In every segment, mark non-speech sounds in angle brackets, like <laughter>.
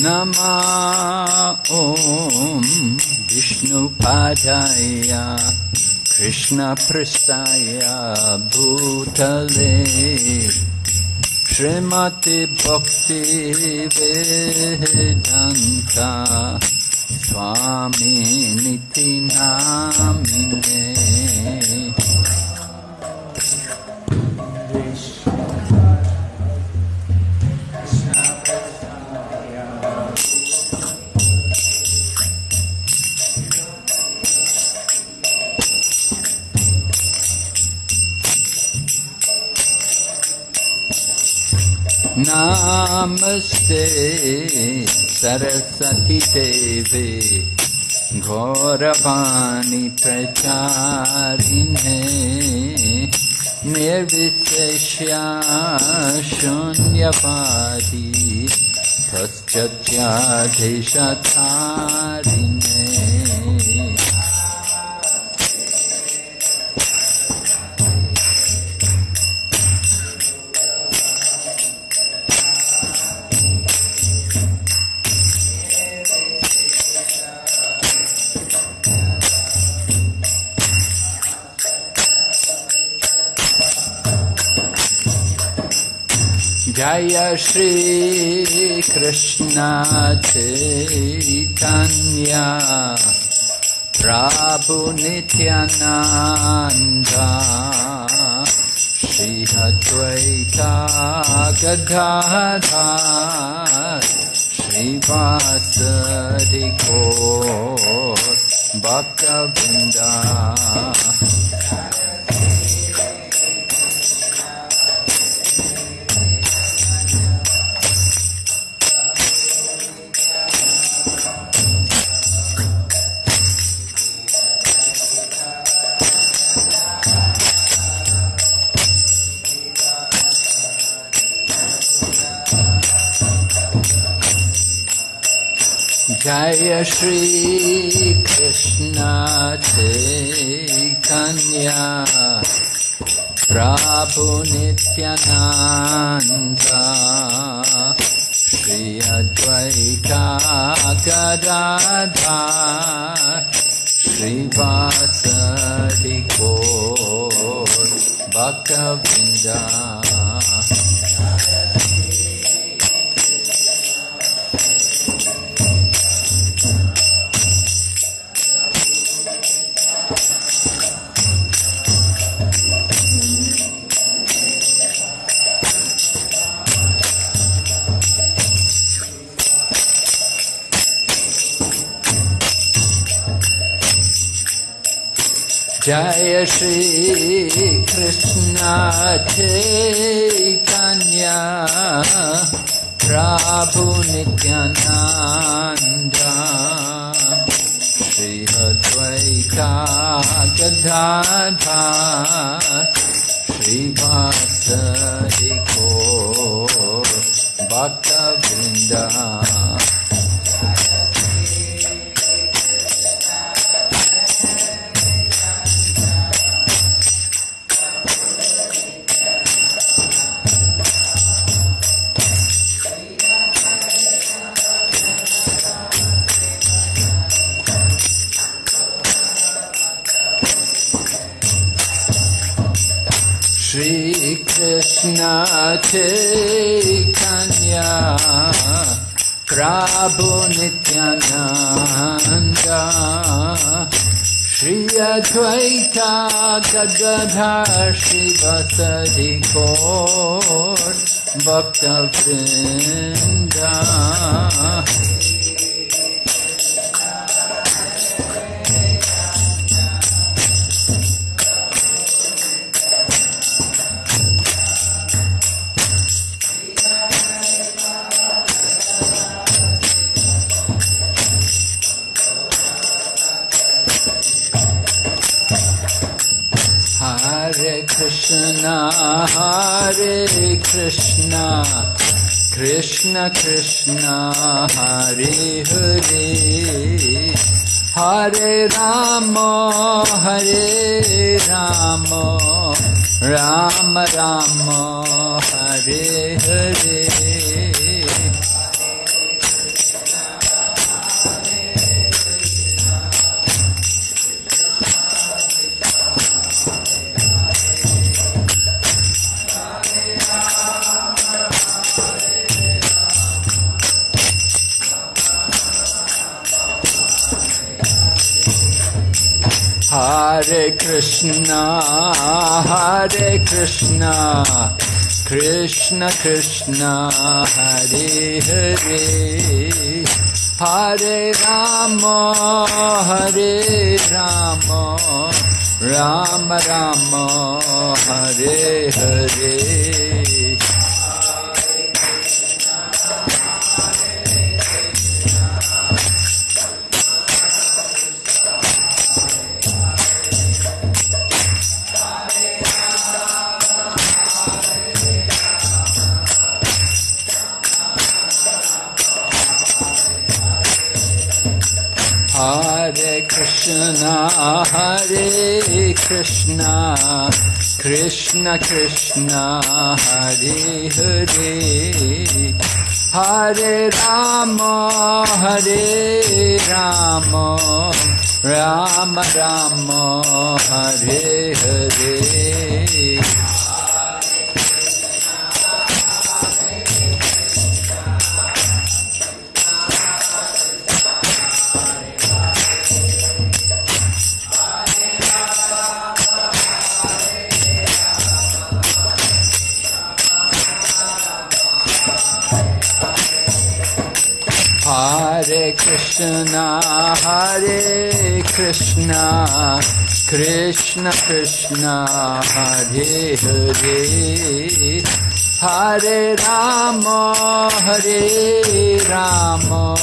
नमा ॐ विष्णुपाय कृष्णपृष्ठाय भूतले श्रीमतिभक्तिवे दन्ता स्वामी नितिनामिने नमस्ते सरस्वती देवे। गौरवाणी प्रचारिणे निर्विशेष्या शून्यवादी। तस्याधिशथा Prabhu Nityananda Shri Advaita Gadadhar Shri Vasadi Gaur Bhakta Vrinda जय श्री कृष्ण कन्या। प्रभु नित्यानन्द। श्री अद्वैता गदाधा श्रीवासरि को भक्तवृन्दा। जय श्रीकृष्ण कन्या प्राभुनिक Shri हद्वैका श्रीवासहि Advaita Gadadhar Shri Vasadi Gaur Bhakta Vrinda Hare Krishna, Krishna Krishna, Hare Hare, Hare Rama, Hare Rama, Rama Rama, Hare Hare. Hare Krishna, Hare Krishna, Krishna Krishna, Hare Hare, Hare Rama, Hare Rama, Rama Rama, Hare Hare. Krishna, Hare Krishna, Krishna Krishna, Hare Hare, Hare Rama, Hare Rama, Rama Rama, Hare Hare. Krishna, Hare Krishna, Krishna Krishna, Hare Hare, Hare Rama, Hare Rama,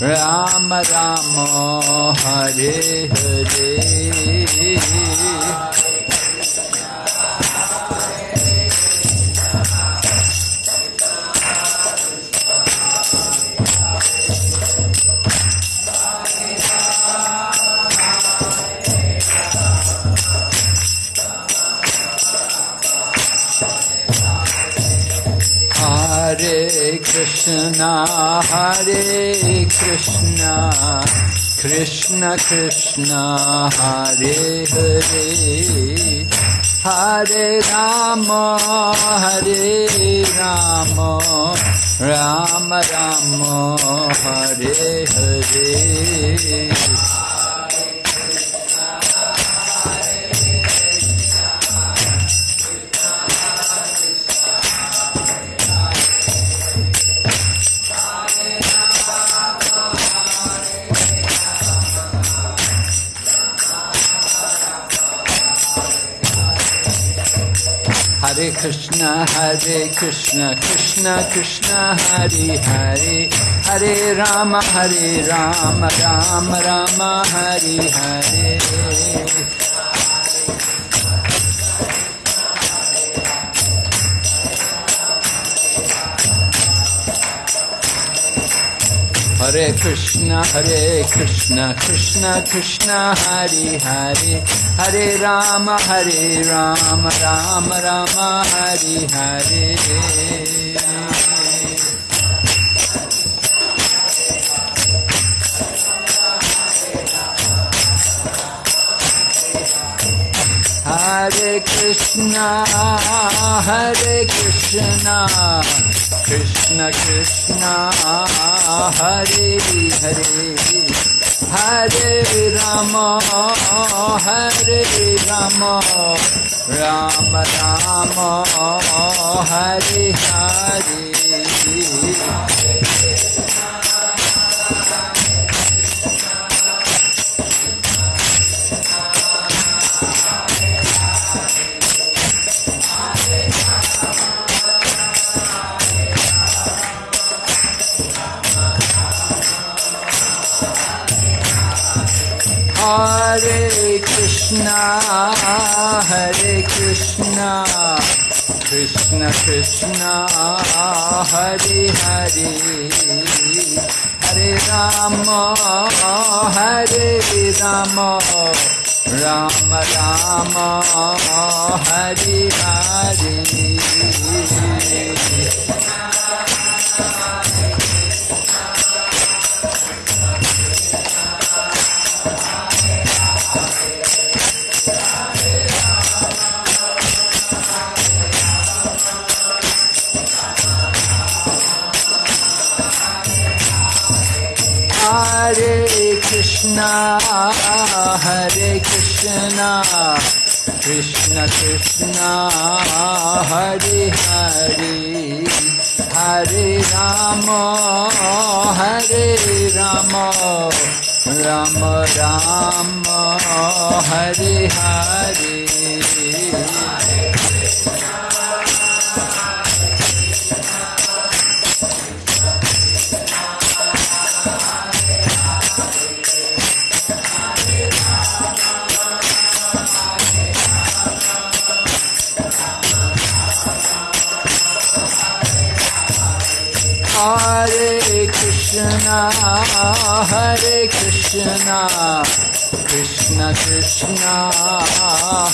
Rama Rama, Hare Hare. Hare Krishna, Hare Krishna, Krishna Krishna, Hare Hare, Hare Rama, Hare Rama, Rama Rama, Hare Hare. Hare Krishna, Hare Krishna, Krishna Krishna, Hare Hare, Hare Rama, Hare Rama, Rama Rama, Hare Hare. Hare Krishna, Hare Krishna, Krishna Krishna, Hare Hare, Hare Rama, Hare Rama, Rama Rama, Hare Hare. Hare Krishna, Hare Krishna, Krishna Krishna, Hare Hare, Hare Rama, Hare Rama, Rama Rama, Hare Hare. Hare Krishna, Hare Krishna, Krishna Krishna, Hare Hare, Hare Rama, Hare Rama, Rama Rama, Hare Hare. Krishna, Hare Krishna. Krishna Krishna Hare Hare Hare Rama Hare Rama Rama Rama Hare Hare Hare Krishna, Hare Krishna, Krishna Krishna,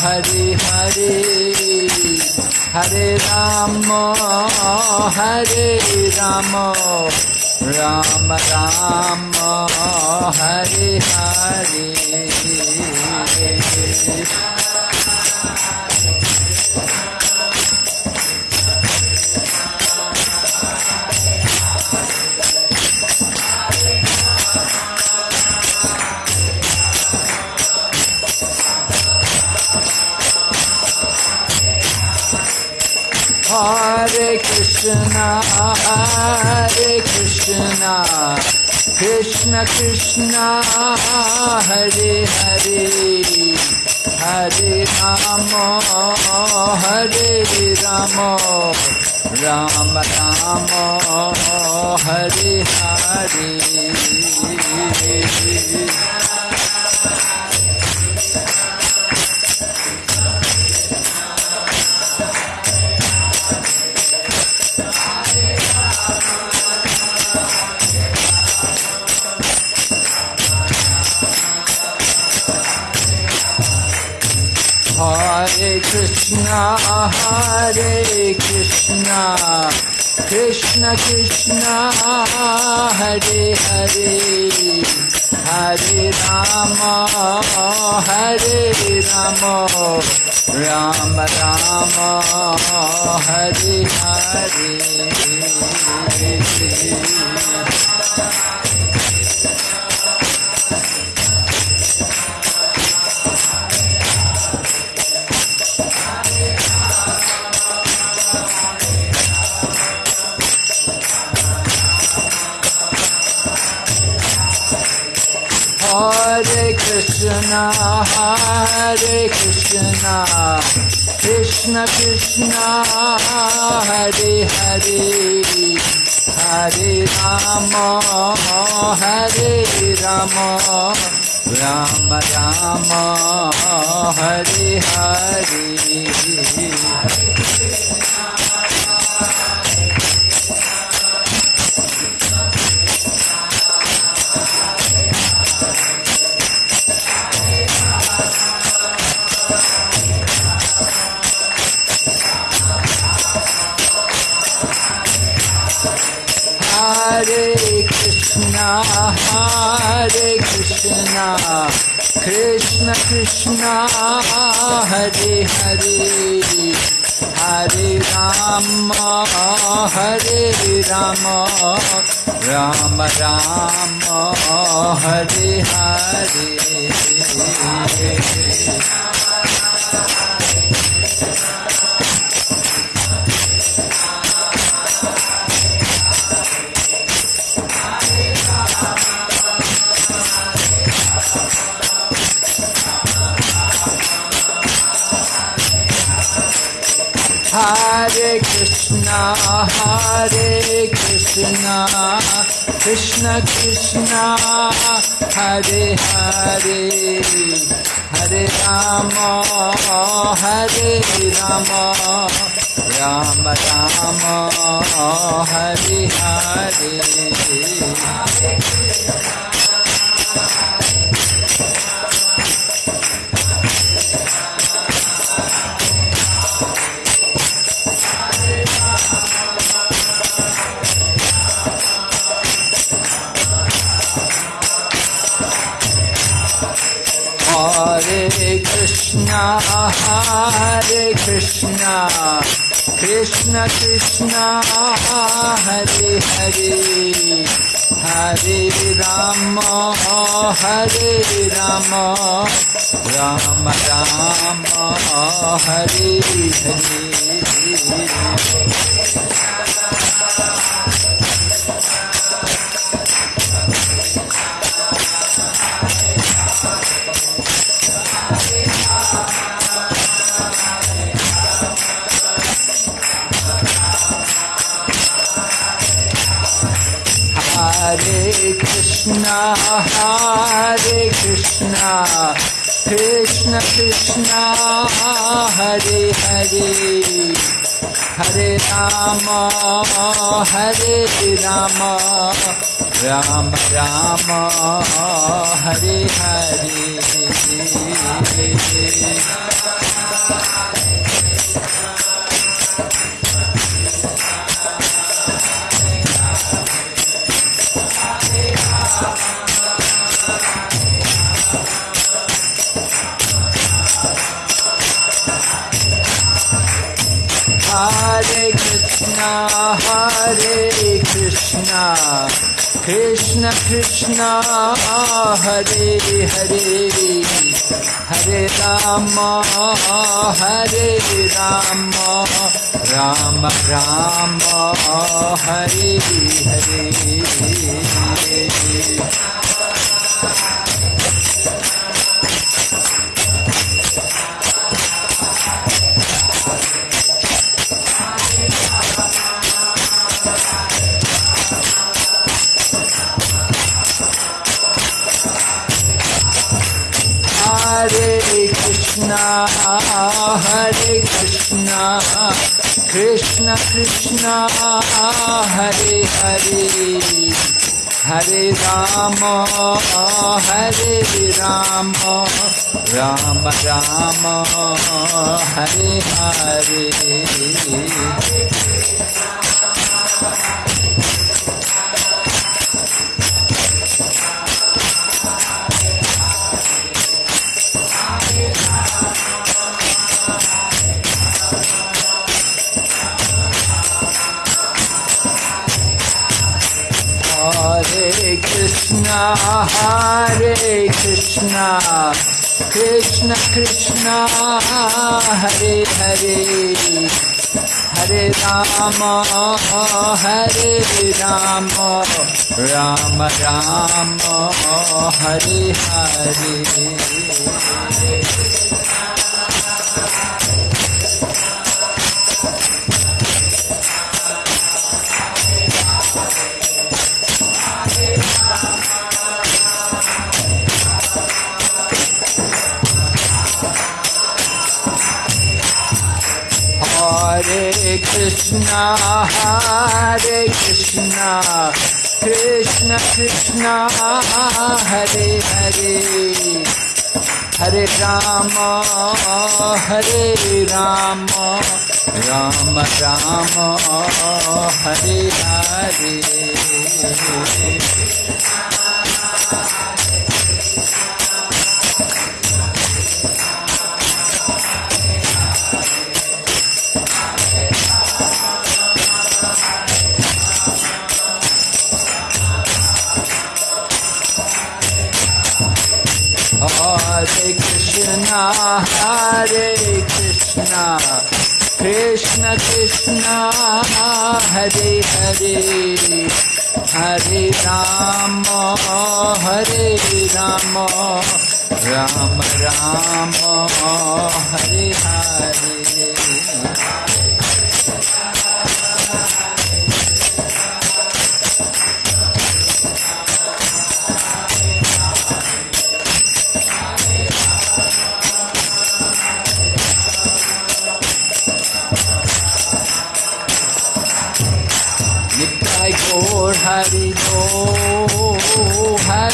Hare Hare, Hare Rama, Hare Rama, Rama Rama, Hare Hare. Hare Krishna, Krishna Krishna, Hare Hare, Hare Rama, Hare Rama, Rama Rama, Hare Hare. Krishna, Hare Krishna, Krishna Krishna, Hare Hare, Hare Rama, Hare Rama, Rama Rama, Hare Hare. Krishna, Hare Krishna, Krishna Krishna, Hare Hare, Hare Rama, Hare Rama, Rama Rama, Hare Hare. Hare Krishna, Krishna Krishna, Hare Hare, Hare Rama, Hare Rama, Rama Rama, Hare Hare. Hare Krishna, Hare Krishna, Krishna Krishna, Hare Hare, Hare Rama, Hare Rama, Rama Rama, Hare Hare. Hare Krishna, Krishna Krishna, Hare Hare, Hare Rama, Hare Rama, Rama Rama, Hare Hare. Hare Krishna, Krishna Krishna, Hare Hare, Hare Rama, Hare Rama, Rama Rama, Hare Hare. Hare Krishna, Krishna Krishna, Hare Hare, Hare Rama, Hare Rama, Rama Rama, Hare Hare. Krishna, Krishna Krishna, Hare Hare, Hare Rama, Hare Rama, Rama Rama, Hare Krishna, Hare Krishna, Krishna Krishna, Hare Hare, Hare Rama, Hare Rama, Rama Rama, Hare Hare. Hare Krishna, Krishna Krishna, Hare Hare, Hare Rama, Hare Rama, Rama Rama, Hare Hare. Hare Krishna, Krishna Krishna, Hare Hare, Hare Rama, Hare Rama, Rama Rama, Hare Hare.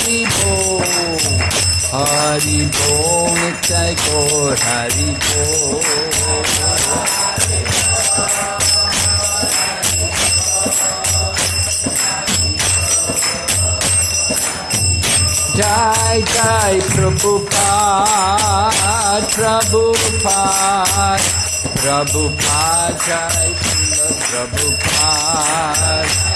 Hari Bo, Hari Bo, Nitai Gaur Hari Bo. Jai Jai Prabhupada, Prabhupada, Prabhupada, Jai Srila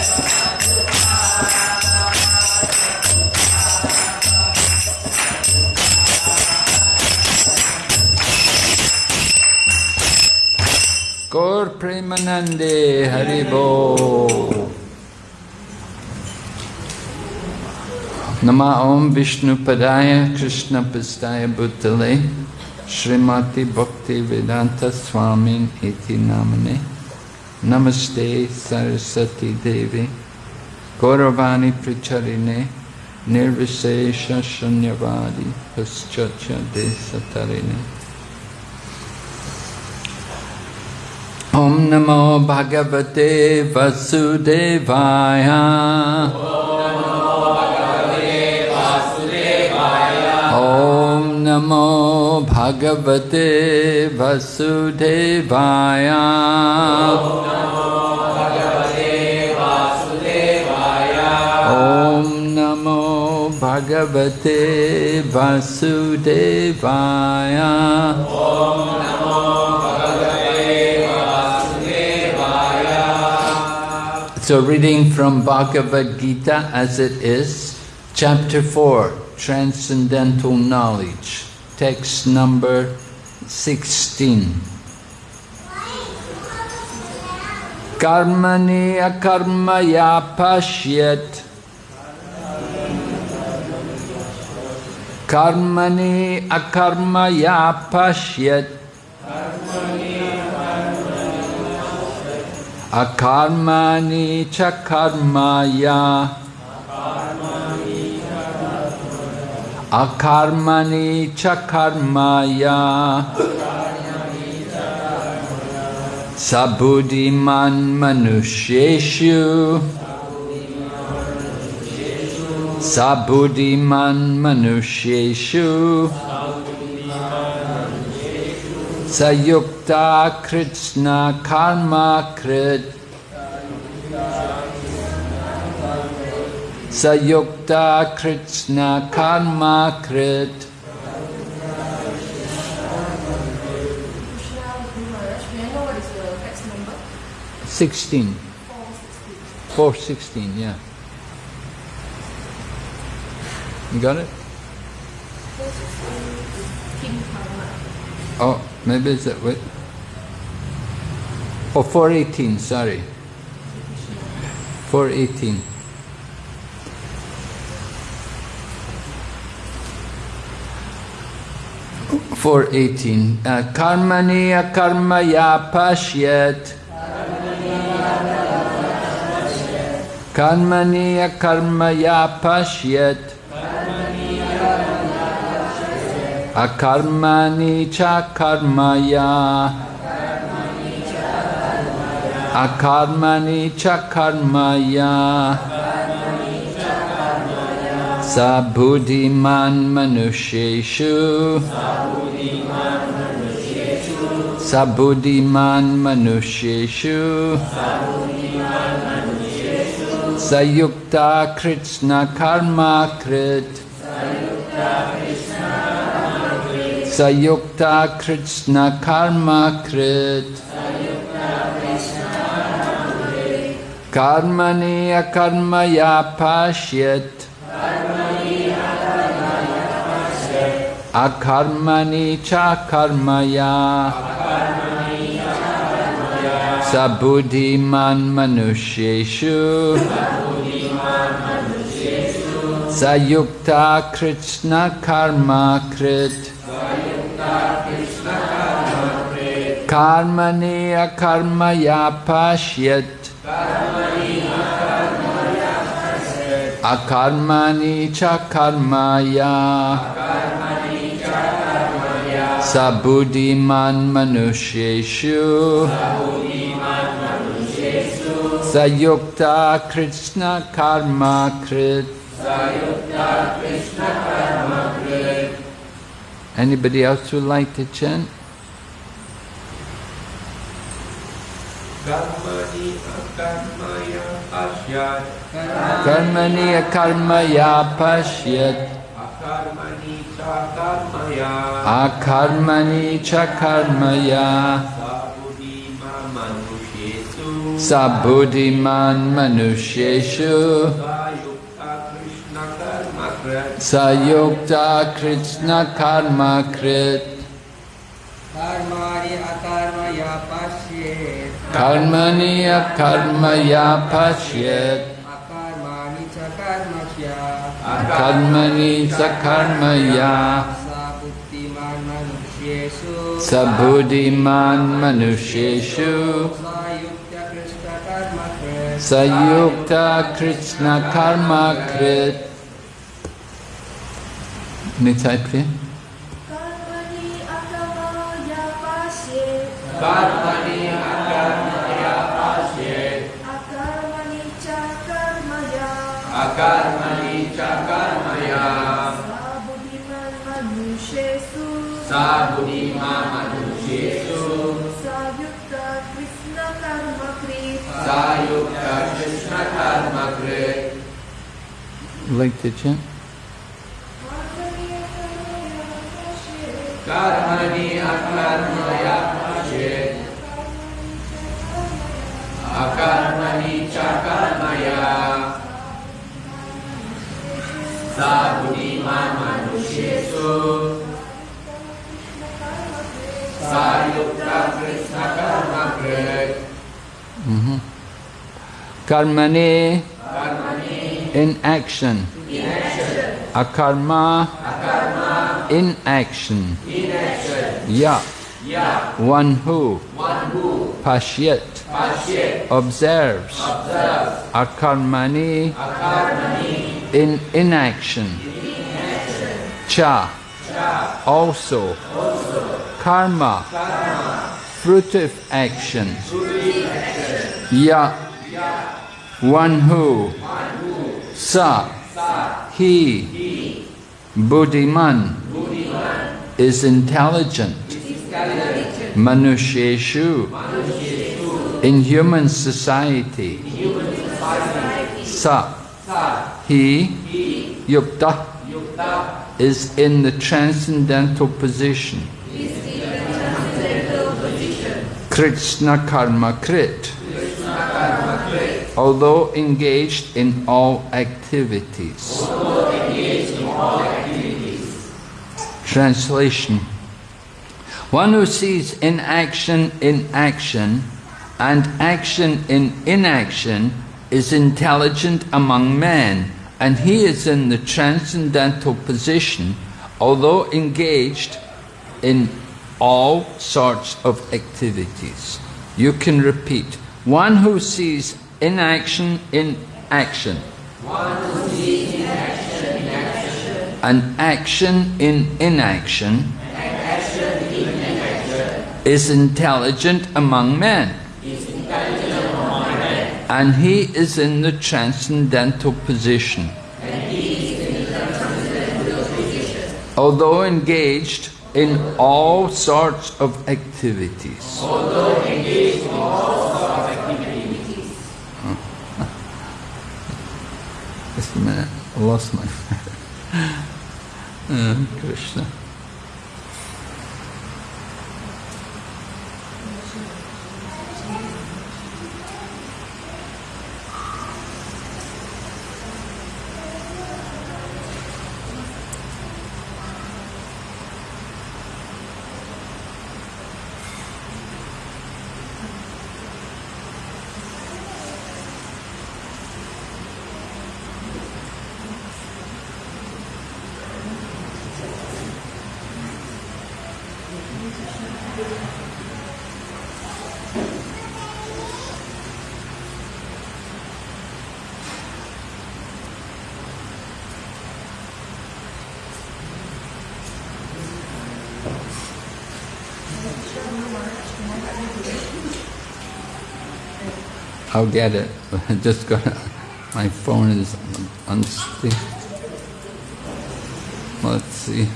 Premanande Haribo. Nama Om Vishnu Padaya Krishna Pastaya Bhutale Srimati Bhakti Vedanta Swamin Iti Namane Namaste Sarasati Devi Gauravani Pricharine Nirvishesha Shanyavadi Paschacha Desatarine Om Namo Bhagavate Vasudevaya. Om Namo Bhagavate Vasudevaya. Om Namo Bhagavate Vasudevaya. Om Namo Bhagavate Vasudevaya. Bhagavate Vasudevaya. Om Namo Bhagavate So reading from Bhagavad Gita as it is, chapter 4, Transcendental Knowledge, text number 16. Karmani akarmaya pashyat Karmani akarmaya pashyat Akarmani chakarmaya Akarmani chakarmaya Sabuddhiman manusheshu Sabuddhiman manusheshu Sayukta Krishna Karma Krit Sayukta Krishna Karma Krit Krishna Maharaj, may I know what is the text number? 16 416 yeah You got it? 460 is King Karma. Oh, maybe it's that way. Oh, 418, sorry. 418. Four eighteen. Uh, Karmani akarmaya pashyat. Karmani akarmaya pashyat. Akarmani cha karmaya. Akarmani cha karmaya. Sabudhiman manusheshu. Sabudhiman manusheshu. Sayukta Krishna karma krit. Sayukta Krishna karma krit. Karmani akarmaya pashyat. Akarmani cha karmaya. Sabudhiman manusheshu. Sayukta Krishna karma krit. Karmani akarmaya pashyat. Akarmani cha karmaya. Sabudhiman manusheshu. Sayukta Krishna karma krit. Anybody else would like to chant? Karmani akarmaya pasyat Karmani akarmaya pashyat. karmaya akarmani cha karmaya sabudima manushesu sabuddhiman manusheshu sayukta krishna karma krit sayukta krishna karma krit कर्माणि अकर्मया पश्येत् karmani akarmaya pashyet अकर्माणि च कर्मस्य karmani cha karmaya सा बुद्धिमान् मनुष्येषु sabuddhiman manusheshu सा युक्तकृष्णकर्मकृत् sayukta krishna karma krit Necaitri. Karpani akamaya pasye. Karpani akamaya pasye. Akarmani cakarmaya. Akarmani cakarmaya. Sabudiman manusyesu. Sabudiman manusyesu. Sayukta krishna karma kri. Sayukta krishna karma kri. Link to chant. Karmani akarmaya pasyet akarmani cha karmaya sabudima manushesu sayukta krishna karma krit Mm-hmm. Karmani, in action. Akarma, in action. In action. Ya, Ya. one who. Pashyat, observes. Akarmani, in inaction. Cha, Cha. also. Karma, fruit of action. Ya, ya. one who. who. Sa, he. Buddhiman, is intelligent. Manusheshu, in human society. Sa, he. Yukta, is in the transcendental position. Krishna Karma Krit. Although engaged in all activities. Translation One who sees inaction in action and action in inaction is intelligent among men, and he is in the transcendental position, although engaged in all sorts of activities. You can repeat one who sees inaction in action. And action in inaction is intelligent among men. And he is in the transcendental position. Although engaged in all sorts of activities. <laughs> Just a minute, I lost my. <laughs> Uh, Krishna. I'll get it. I <laughs> just got my phone is unstable. Let's see.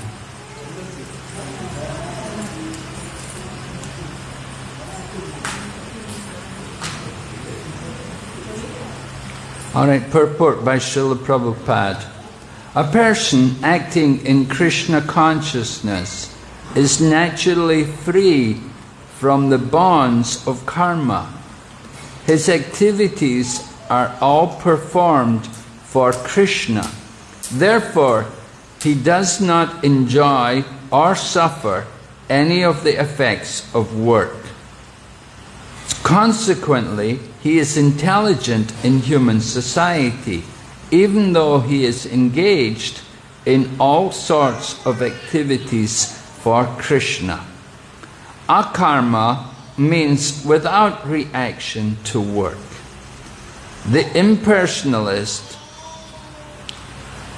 All right, purport by Srila Prabhupada. A person acting in Krishna consciousness is naturally free from the bonds of karma. His activities are all performed for Krishna. Therefore, he does not enjoy or suffer any of the effects of work. Consequently, he is intelligent in human society, even though he is engaged in all sorts of activities for Krishna. Akarma means without reaction to work. The impersonalist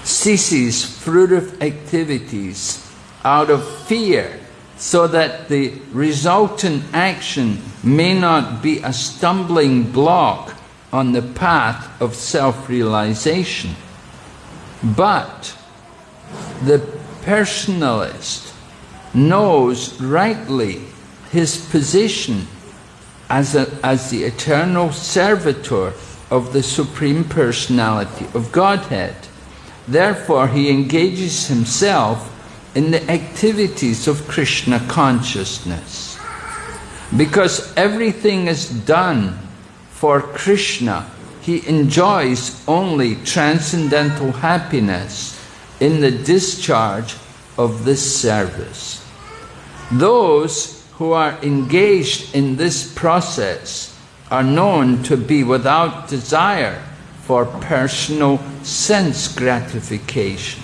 ceases fruitive activities out of fear so that the resultant action may not be a stumbling block on the path of self-realization. But the personalist knows rightly his position as, a, as the eternal servitor of the Supreme Personality of Godhead. Therefore, he engages himself in the activities of Krishna consciousness. Because everything is done for Krishna, he enjoys only transcendental happiness in the discharge of this service. Those who are engaged in this process are known to be without desire for personal sense gratification.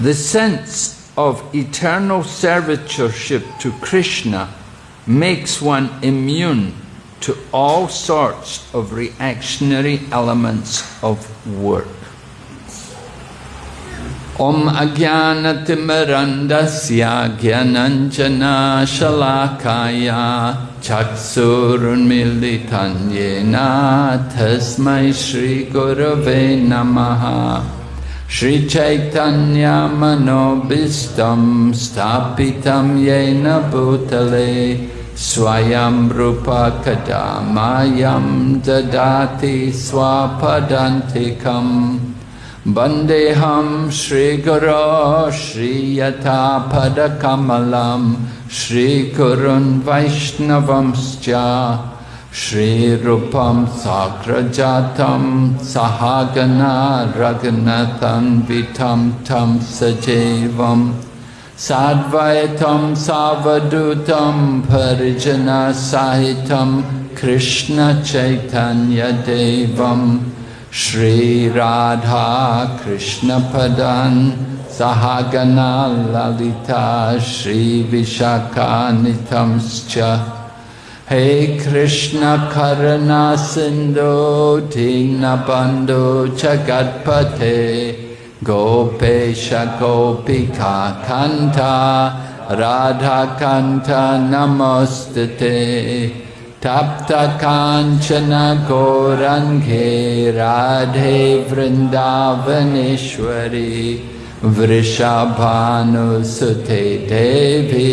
The sense of eternal servitorship to Krishna makes one immune to all sorts of reactionary elements of work. ॐ अज्ञानतिमरन्दस्य अज्ञानतिमरन्दस्याज्ञनञ्जना शलाकाया येन तस्मै श्रीगुरवे नमः श्रीचैतन्यामनोभिष्टं स्थापितं येन भूतले स्वयं रूपकटा मायं ददाति स्वाफदन्तिकम् Vaishnavamscha Shri Rupam Sakrajatam Sahagana Raghunathan Vitam Tam Sajevam Sadvaitam Savadutam Parijana Sahitam Krishna Chaitanya Devam श्रीराधाकृष्णपदान् कृष्णपदं सहागना Lalita श्रीविशाखानितं हे कृष्णकर्नासिन्धु धीनबन्धो च गत्पथे गोपेश गोपिका कण्ठ राधाकण्ठ नमस्ते तप्तकाञ्चनकोरन्घे राधे वृन्दावनेश्वरी वृषभानुसुते देवी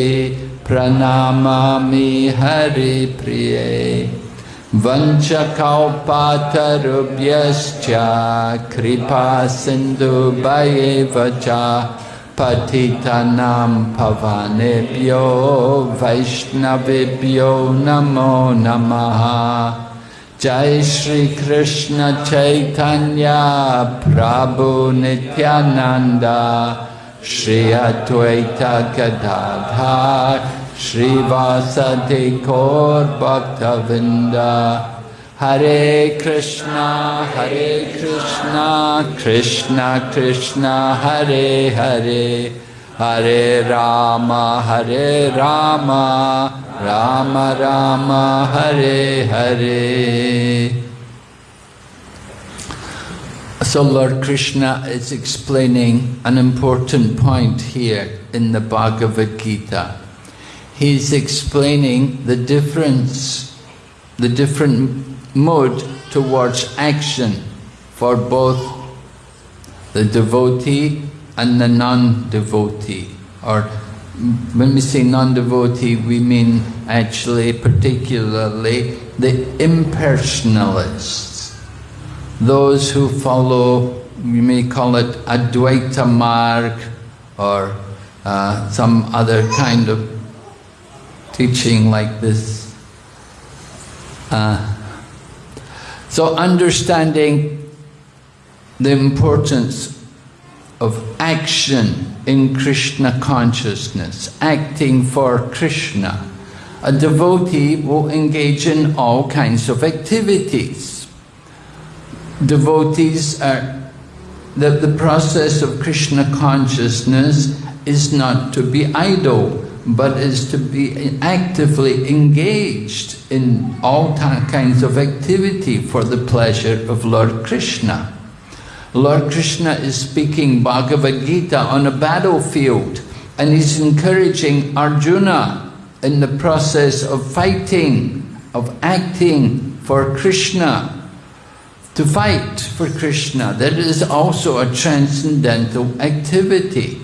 प्रणामामि हरिप्रिये वंशकौ पातरुभ्यश्च कृपा सिन्धुभये वचा patitanam pavanebhyo vaishnavebhyo namo namaha Jai Shri Krishna Chaitanya Prabhu Nityananda Shri Advaita Gadadhar Shri Vasati Kaur Bhaktavinda Hare Krishna, Hare Krishna, Krishna Krishna, Hare Hare, Hare Rama, Hare Rama, Rama Rama, Hare Hare. So Lord Krishna is explaining an important point here in the Bhagavad Gita. He's explaining the difference, the different mode towards action for both the devotee and the non-devotee. Or when we say non-devotee, we mean actually particularly the impersonalists, those who follow we may call it Advaita Marg or uh, some other kind of teaching like this. Uh, so understanding the importance of action in Krishna consciousness, acting for Krishna. A devotee will engage in all kinds of activities. Devotees are that the process of Krishna consciousness is not to be idle, but is to be actively engaged in all kinds of activity for the pleasure of Lord Krishna. Lord Krishna is speaking Bhagavad Gita on a battlefield and he's encouraging Arjuna in the process of fighting, of acting for Krishna, to fight for Krishna. That is also a transcendental activity.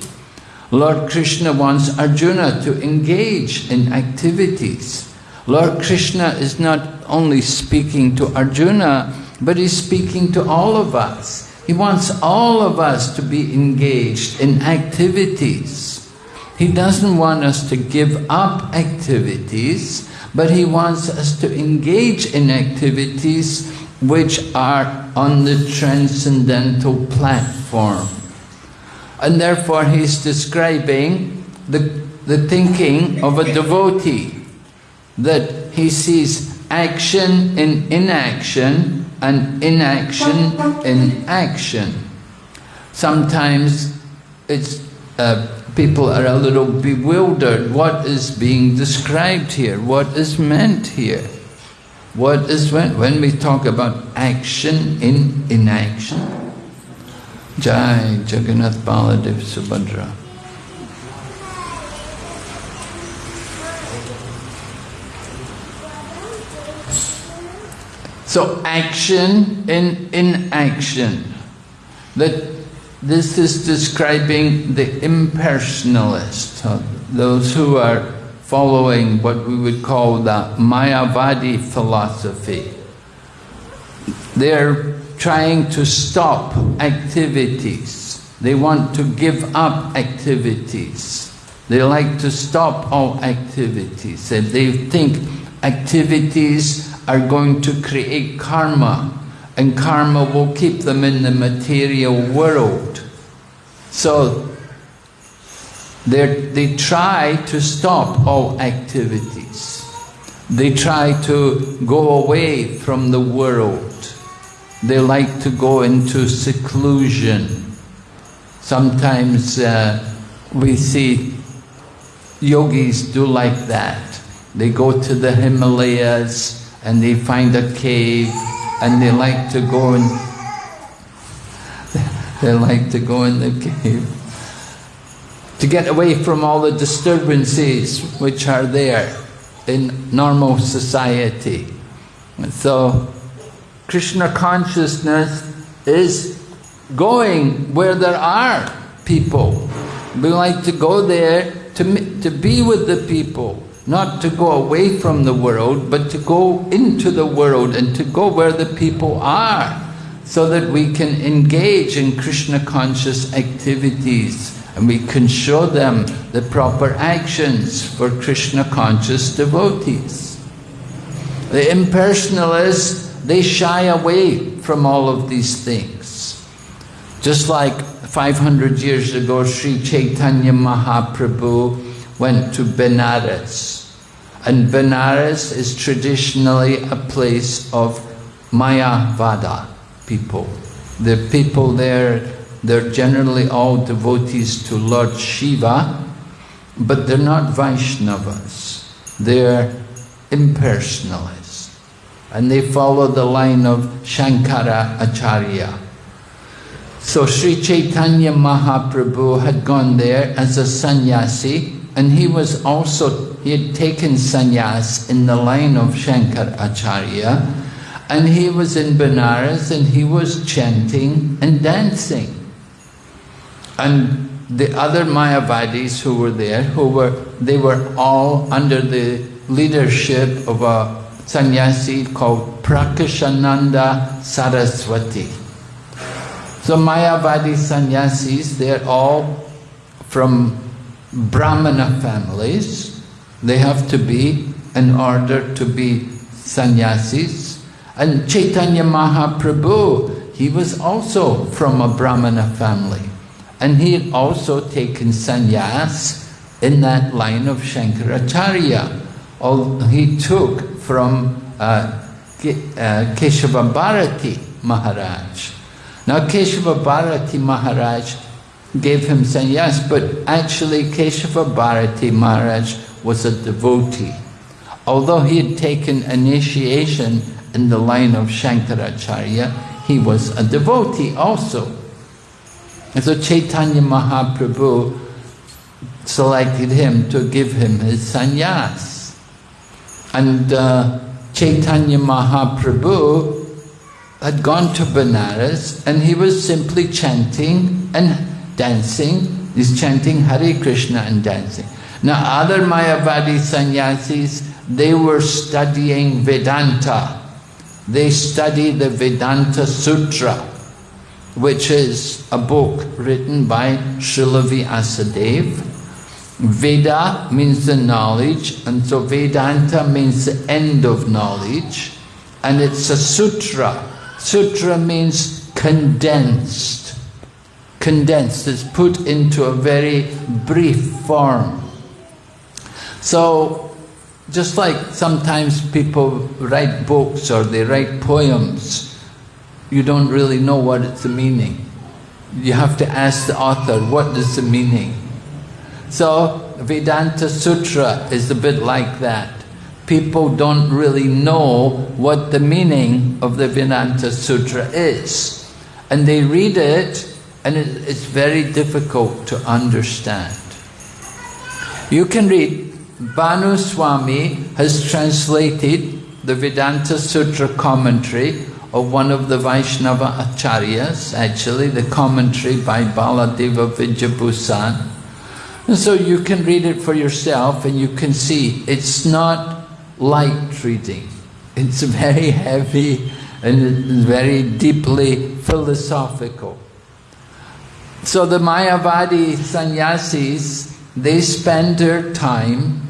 Lord Krishna wants Arjuna to engage in activities. Lord Krishna is not only speaking to Arjuna, but he's speaking to all of us. He wants all of us to be engaged in activities. He doesn't want us to give up activities, but he wants us to engage in activities which are on the transcendental platform. And therefore he's describing the, the thinking of a devotee, that he sees action in inaction and inaction in action. Sometimes it's uh, people are a little bewildered. What is being described here? What is meant here? What is when, when we talk about action in inaction? Jai Jagannath Baladev Subhadra. So action in inaction. That this is describing the impersonalist, uh, those who are following what we would call the Mayavadi philosophy. They're trying to stop activities. They want to give up activities. They like to stop all activities and they think activities are going to create karma and karma will keep them in the material world. So they try to stop all activities. They try to go away from the world. They like to go into seclusion. Sometimes uh, we see yogis do like that. They go to the Himalayas and they find a cave and they like to go and <laughs> they like to go in the cave to get away from all the disturbances which are there in normal society. So Krishna consciousness is going where there are people. We like to go there to, to be with the people not to go away from the world, but to go into the world and to go where the people are, so that we can engage in Krishna conscious activities and we can show them the proper actions for Krishna conscious devotees. The impersonalists, they shy away from all of these things. Just like 500 years ago, Sri Chaitanya Mahaprabhu went to Benares. And Benares is traditionally a place of Mayavada people. The people there, they're generally all devotees to Lord Shiva, but they're not Vaishnavas. They're impersonalists. And they follow the line of Shankara Acharya. So Sri Chaitanya Mahaprabhu had gone there as a sannyasi and he was also, he had taken sannyas in the line of Shankara Acharya, and he was in Benares and he was chanting and dancing. And the other Mayavadis who were there, who were, they were all under the leadership of a sannyasi called Prakashananda Saraswati. So Mayavadi sannyasis, they're all from Brahmana families. They have to be in order to be sannyasis. And Chaitanya Mahaprabhu, he was also from a Brahmana family. And he had also taken sannyas in that line of Shankaracharya. All he took from uh, uh, Keshava Bharati Maharaj. Now Keshava Bharati Maharaj gave him sannyas, but actually Keshava Bharati Maharaj was a devotee. Although he had taken initiation in the line of Shankaracharya, he was a devotee also. And so Chaitanya Mahaprabhu selected him to give him his sannyas. And uh, Chaitanya Mahaprabhu had gone to Benares and he was simply chanting and dancing. He's chanting Hare Krishna and dancing. Now other Mayavadi sannyasis, they were studying Vedanta. They study the Vedanta Sutra, which is a book written by Srila Vyasadeva. Veda means the knowledge, and so Vedanta means the end of knowledge, and it's a sutra. Sutra means condensed. Condensed, it's put into a very brief form. So, just like sometimes people write books or they write poems, you don't really know what it's the meaning. You have to ask the author, what is the meaning? So, Vedanta Sutra is a bit like that. People don't really know what the meaning of the Vedanta Sutra is. And they read it and it, it's very difficult to understand. You can read, Bhanu Swami has translated the Vedanta Sutra commentary of one of the Vaishnava Acharyas, actually the commentary by Baladeva Vidyabhusan. So you can read it for yourself and you can see it's not light reading. It's <laughs> very heavy and very deeply philosophical. So the Mayavadi sannyasis, they spend their time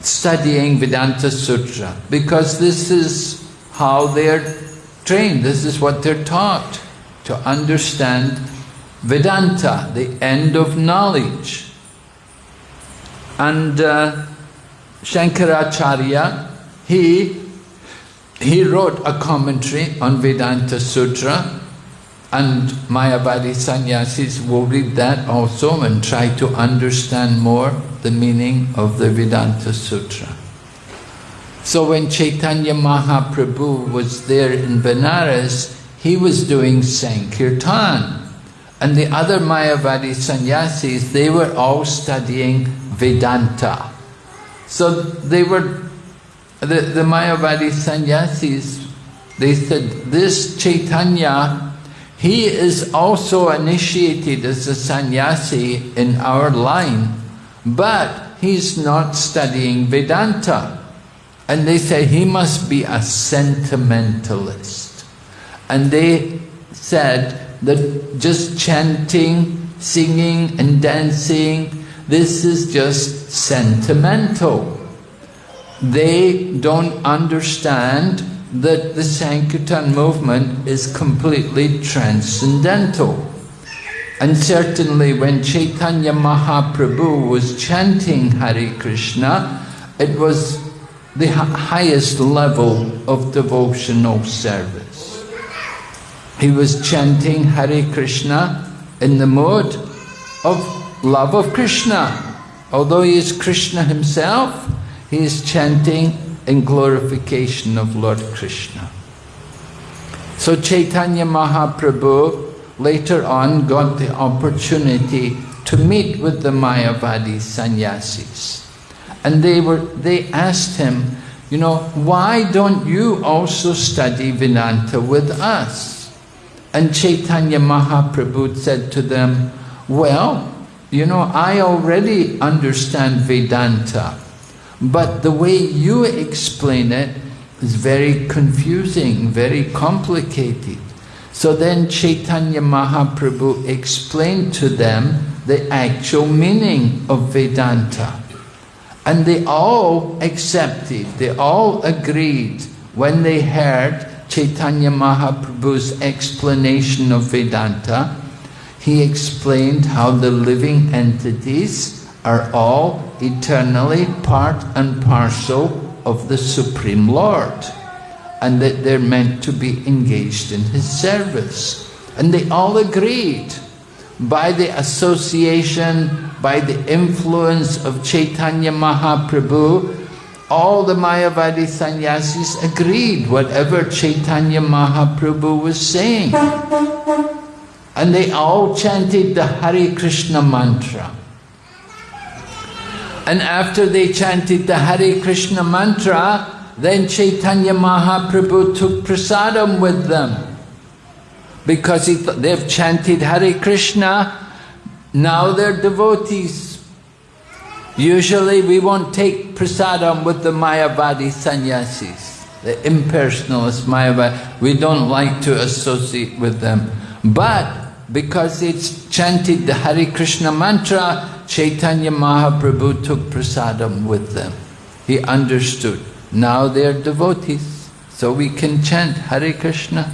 studying Vedanta Sutra because this is how they're trained, this is what they're taught to understand Vedanta, the end of knowledge. And uh, Shankaracharya, he, he wrote a commentary on Vedanta Sutra and Mayavadi sannyasis will read that also and try to understand more the meaning of the Vedanta Sutra. So when Chaitanya Mahaprabhu was there in Benares, he was doing Sankirtan. And the other Mayavadi sannyasis, they were all studying Vedanta. So they were, the, the Mayavadi sannyasis, they said, this Chaitanya, he is also initiated as a sannyasi in our line, but he's not studying Vedanta. And they say he must be a sentimentalist. And they said that just chanting, singing and dancing, this is just sentimental. They don't understand that the Sankirtan movement is completely transcendental. And certainly when Chaitanya Mahaprabhu was chanting Hare Krishna, it was the highest level of devotional service. He was chanting Hare Krishna in the mode of love of Krishna. Although he is Krishna himself, he is chanting in glorification of Lord Krishna. So Chaitanya Mahaprabhu later on got the opportunity to meet with the Mayavadi sannyasis. And they were they asked him, you know, why don't you also study Vedanta with us? And Chaitanya Mahaprabhu said to them, well, you know, I already understand Vedanta, but the way you explain it is very confusing, very complicated. So then Chaitanya Mahaprabhu explained to them the actual meaning of Vedanta. And they all accepted, they all agreed when they heard Chaitanya Mahaprabhu's explanation of Vedanta. He explained how the living entities are all eternally part and parcel of the Supreme Lord and that they're meant to be engaged in His service. And they all agreed by the association, by the influence of Chaitanya Mahaprabhu, all the Mayavadi sannyasis agreed whatever Chaitanya Mahaprabhu was saying. And they all chanted the Hare Krishna mantra. And after they chanted the Hare Krishna mantra, then Chaitanya Mahaprabhu took prasadam with them because they've chanted Hare Krishna, now they're devotees. Usually we won't take prasadam with the Mayavadi sannyasis, the impersonalist Mayavadi. We don't like to associate with them. But because it's chanted the Hare Krishna mantra, Chaitanya Mahaprabhu took prasadam with them. He understood. Now they're devotees, so we can chant Hare Krishna.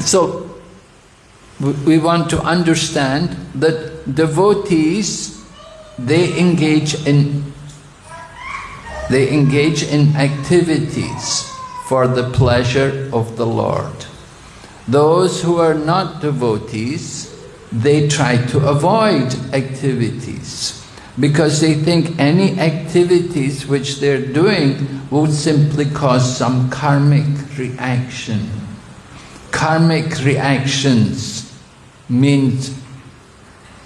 So, we want to understand that devotees, they engage in they engage in activities for the pleasure of the Lord. Those who are not devotees, they try to avoid activities because they think any activities which they're doing will simply cause some karmic reaction karmic reactions means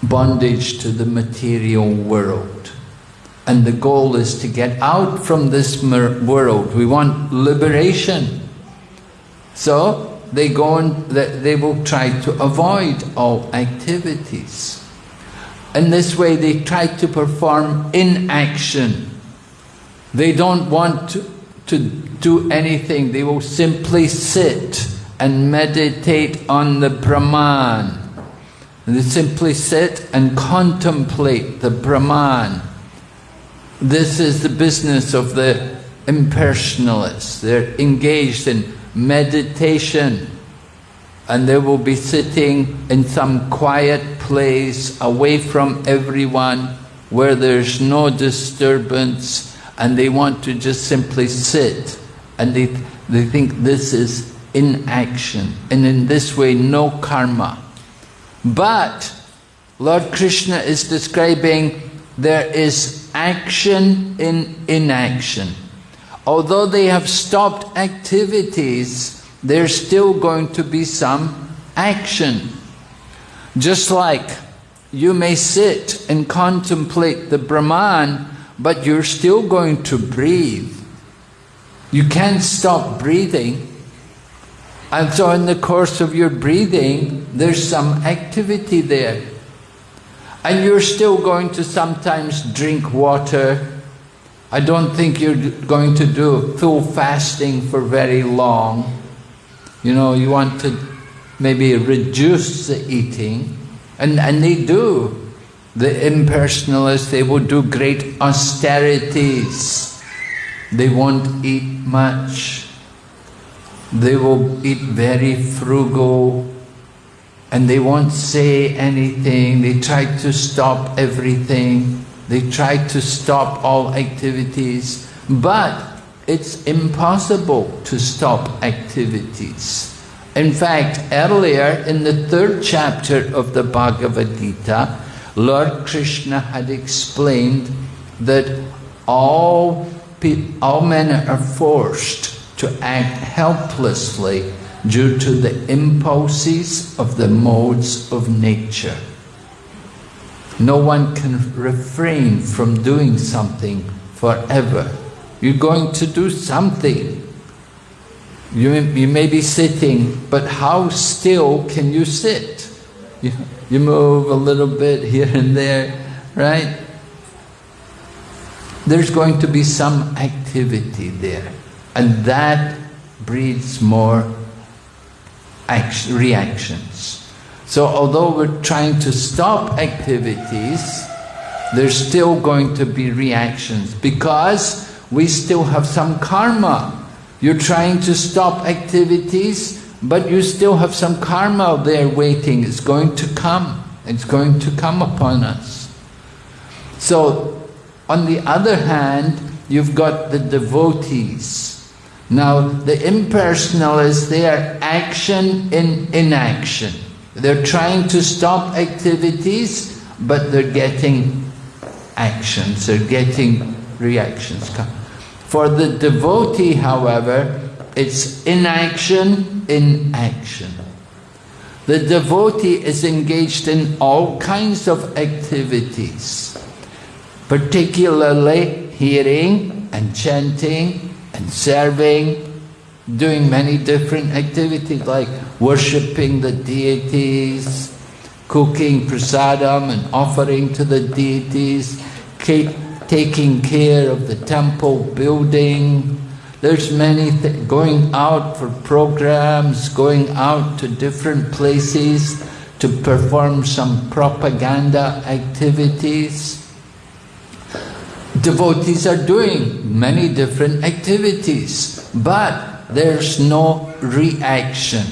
bondage to the material world. And the goal is to get out from this world. We want liberation. So they go and they will try to avoid all activities. In this way they try to perform inaction. They don't want to, to do anything, they will simply sit and meditate on the Brahman. And they simply sit and contemplate the Brahman. This is the business of the impersonalists. They're engaged in meditation and they will be sitting in some quiet place away from everyone where there's no disturbance and they want to just simply sit and they, they think this is inaction and in this way no karma. But Lord Krishna is describing there is action in inaction. Although they have stopped activities, there's still going to be some action. Just like you may sit and contemplate the Brahman, but you're still going to breathe. You can't stop breathing. And so in the course of your breathing, there's some activity there. And you're still going to sometimes drink water. I don't think you're going to do full fasting for very long. You know, you want to maybe reduce the eating. And, and they do. The impersonalists, they will do great austerities. They won't eat much. They will eat very frugal and they won't say anything. They try to stop everything. They try to stop all activities. But it's impossible to stop activities. In fact, earlier in the third chapter of the Bhagavad Gita, Lord Krishna had explained that all, all men are forced to act helplessly due to the impulses of the modes of nature. No one can refrain from doing something forever. You're going to do something. You, you may be sitting, but how still can you sit? You, you move a little bit here and there, right? There's going to be some activity there. And that breeds more action, reactions. So although we're trying to stop activities, there's still going to be reactions because we still have some karma. You're trying to stop activities, but you still have some karma there waiting. It's going to come. It's going to come upon us. So, on the other hand, you've got the devotees. Now, the impersonalists, they are action in inaction. They're trying to stop activities, but they're getting actions, they're getting reactions. For the devotee, however, it's inaction in action. The devotee is engaged in all kinds of activities, particularly hearing and chanting and serving, doing many different activities like worshipping the deities, cooking prasadam and offering to the deities, taking care of the temple building. There's many going out for programs, going out to different places to perform some propaganda activities. Devotees are doing many different activities, but there's no reaction.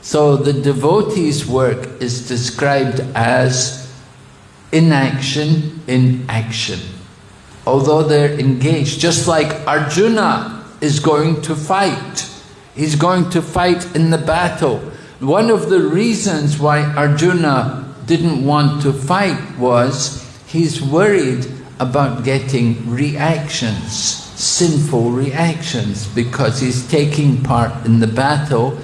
So the devotee's work is described as inaction in action. Although they're engaged, just like Arjuna is going to fight. He's going to fight in the battle. One of the reasons why Arjuna didn't want to fight was he's worried about getting reactions, sinful reactions, because he's taking part in the battle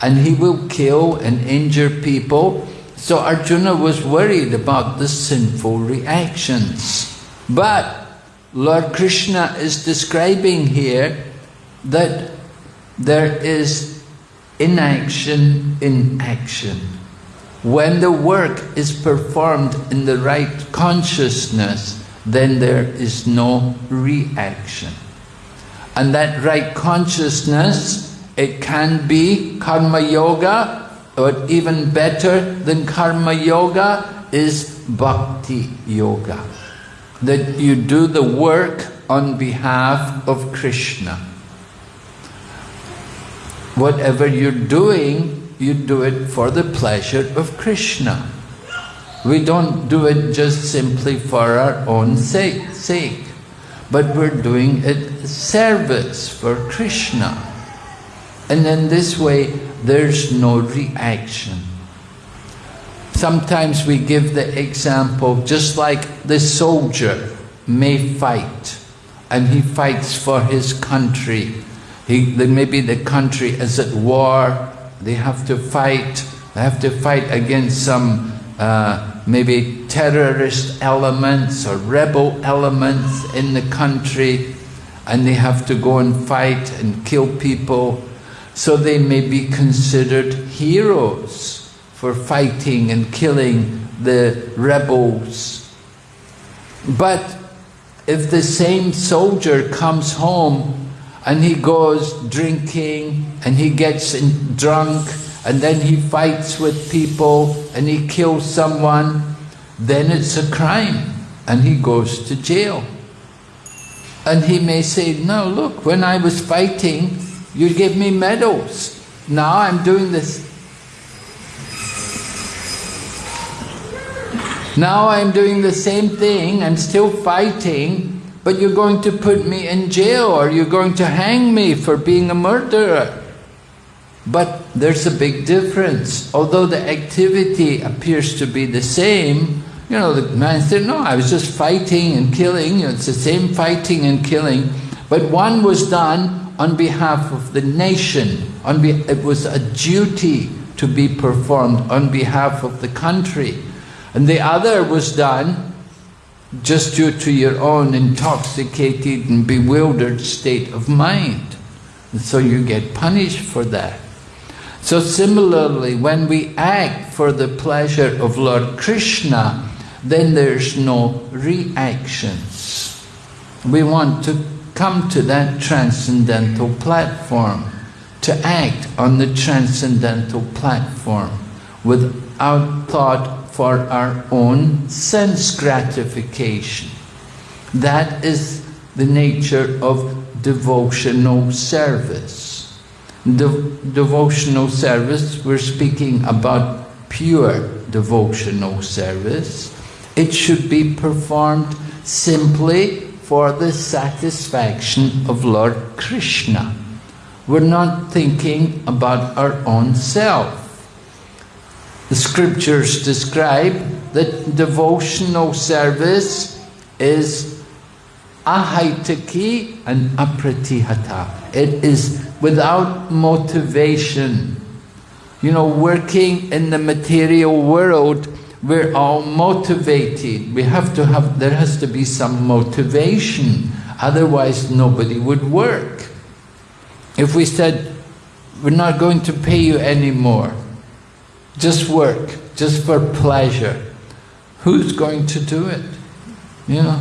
and he will kill and injure people. So Arjuna was worried about the sinful reactions. But Lord Krishna is describing here that there is inaction in action. When the work is performed in the right consciousness, then there is no reaction. And that right consciousness it can be karma yoga, but even better than karma yoga is bhakti yoga. That you do the work on behalf of Krishna. Whatever you're doing, you do it for the pleasure of Krishna. We don't do it just simply for our own sake, but we're doing it service for Krishna. And in this way, there's no reaction. Sometimes we give the example, just like the soldier may fight, and he fights for his country. He, maybe the country is at war, they have to fight, they have to fight against some uh, maybe terrorist elements or rebel elements in the country, and they have to go and fight and kill people so they may be considered heroes for fighting and killing the rebels. But if the same soldier comes home and he goes drinking and he gets drunk and then he fights with people and he kills someone, then it's a crime and he goes to jail. And he may say, no, look, when I was fighting, you gave me medals. Now I'm doing this. Now I'm doing the same thing, I'm still fighting, but you're going to put me in jail or you're going to hang me for being a murderer. But there's a big difference. Although the activity appears to be the same, you know, the man said, no, I was just fighting and killing, it's the same fighting and killing, but one was done on behalf of the nation. On it was a duty to be performed on behalf of the country. And the other was done just due to your own intoxicated and bewildered state of mind. And so you get punished for that. So similarly, when we act for the pleasure of Lord Krishna, then there's no reactions. We want to come to that transcendental platform, to act on the transcendental platform without thought for our own sense gratification. That is the nature of devotional service. De- devotional service, we're speaking about pure devotional service. It should be performed simply for the satisfaction of Lord Krishna. We're not thinking about our own self. The scriptures describe that devotional service is ahaitaki and apratihata. It is without motivation. You know, working in the material world, we're all motivated. We have to have, there has to be some motivation. Otherwise, nobody would work. If we said, we're not going to pay you anymore, just work, just for pleasure, who's going to do it? You know,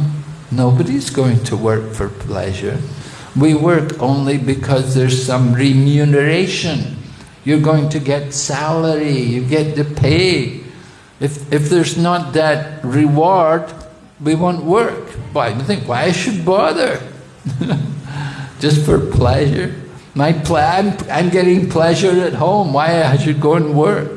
nobody's going to work for pleasure. We work only because there's some remuneration. You're going to get salary, you get the pay. If, if there's not that reward, we won't work. Why? You think, why I should bother? <laughs> Just for pleasure. My plan, I'm getting pleasure at home. Why I should go and work?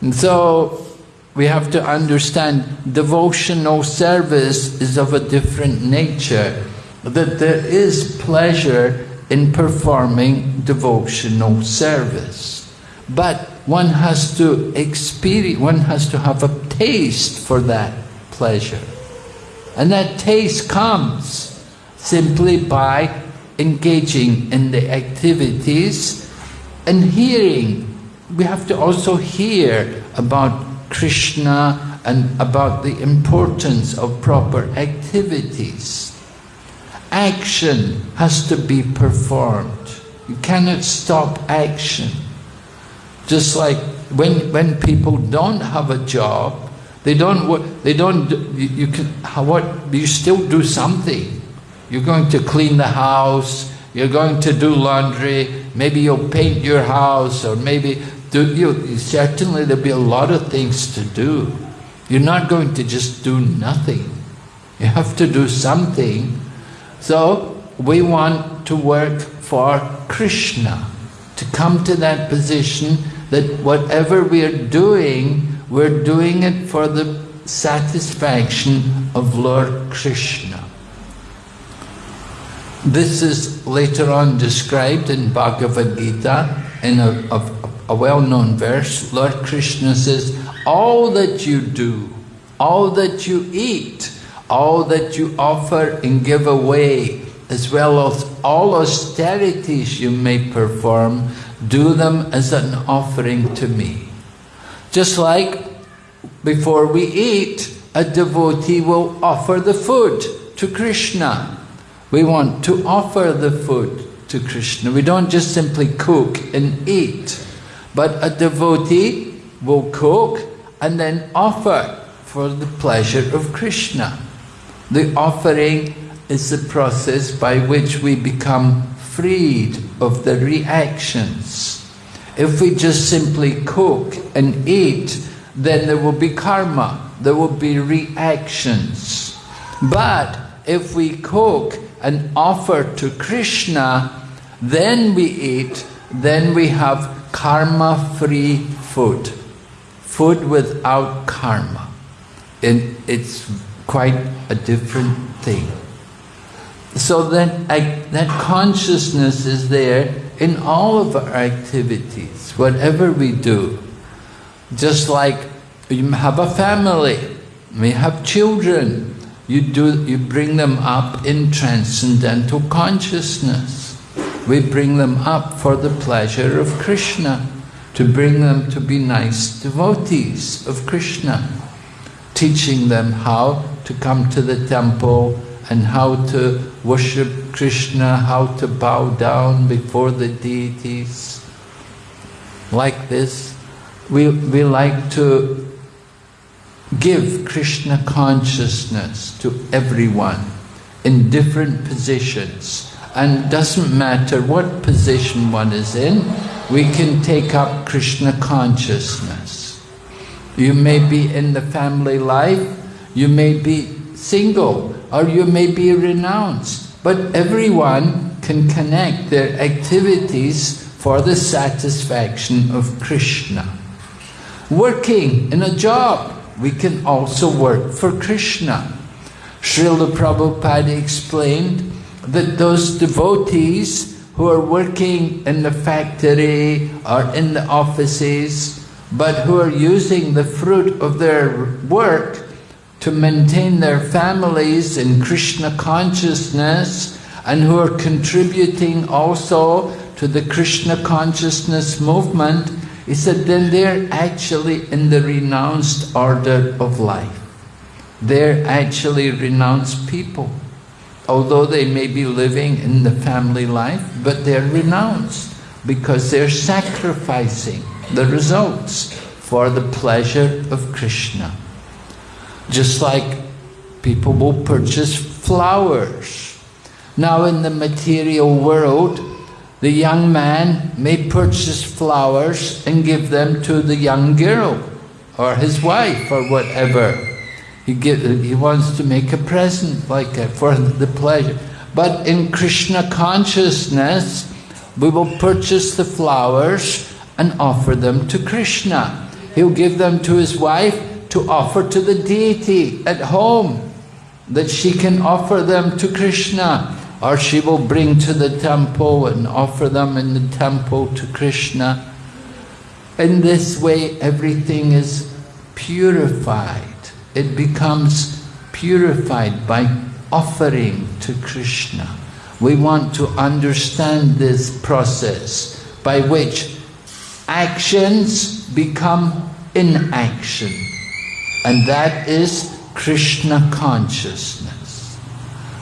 And so we have to understand devotional service is of a different nature. That there is pleasure in performing devotional service. But one has to experience, one has to have a taste for that pleasure. And that taste comes simply by engaging in the activities and hearing. We have to also hear about Krishna and about the importance of proper activities. Action has to be performed. You cannot stop action. Just like when, when people don't have a job, they don't they don't, you, you can, what, you still do something. You're going to clean the house, you're going to do laundry, maybe you'll paint your house, or maybe, do, you, certainly there'll be a lot of things to do. You're not going to just do nothing. You have to do something. So, we want to work for Krishna, to come to that position that whatever we're doing, we're doing it for the satisfaction of Lord Krishna. This is later on described in Bhagavad Gita in a, a, a well-known verse. Lord Krishna says, all that you do, all that you eat, all that you offer and give away, as well as all austerities you may perform, do them as an offering to me. Just like before we eat, a devotee will offer the food to Krishna. We want to offer the food to Krishna. We don't just simply cook and eat, but a devotee will cook and then offer for the pleasure of Krishna. The offering is the process by which we become freed of the reactions. If we just simply cook and eat, then there will be karma, there will be reactions. But if we cook and offer to Krishna, then we eat, then we have karma-free food. Food without karma. And it's quite a different thing. So that, that consciousness is there in all of our activities, whatever we do. Just like you have a family, we have children, you, do, you bring them up in transcendental consciousness. We bring them up for the pleasure of Krishna, to bring them to be nice devotees of Krishna, teaching them how to come to the temple and how to worship Krishna, how to bow down before the deities. Like this, we, we like to give Krishna consciousness to everyone in different positions. And doesn't matter what position one is in, we can take up Krishna consciousness. You may be in the family life, you may be single, or you may be renounced, but everyone can connect their activities for the satisfaction of Krishna. Working in a job, we can also work for Krishna. Srila Prabhupada explained that those devotees who are working in the factory or in the offices, but who are using the fruit of their work to maintain their families in Krishna consciousness and who are contributing also to the Krishna consciousness movement, he said, then they're actually in the renounced order of life. They're actually renounced people although they may be living in the family life, but they're renounced because they're sacrificing the results for the pleasure of Krishna. Just like people will purchase flowers. Now in the material world, the young man may purchase flowers and give them to the young girl or his wife or whatever. He, get, he wants to make a present like that for the pleasure. But in Krishna consciousness, we will purchase the flowers and offer them to Krishna. He'll give them to his wife to offer to the deity at home, that she can offer them to Krishna, or she will bring to the temple and offer them in the temple to Krishna. In this way, everything is purified it becomes purified by offering to Krishna. We want to understand this process by which actions become inaction. And that is Krishna consciousness.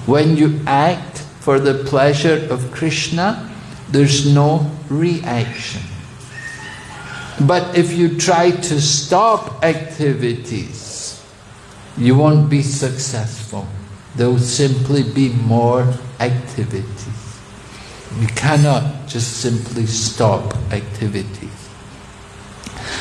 When you act for the pleasure of Krishna, there's no reaction. But if you try to stop activities, you won't be successful. There will simply be more activities. You cannot just simply stop activities.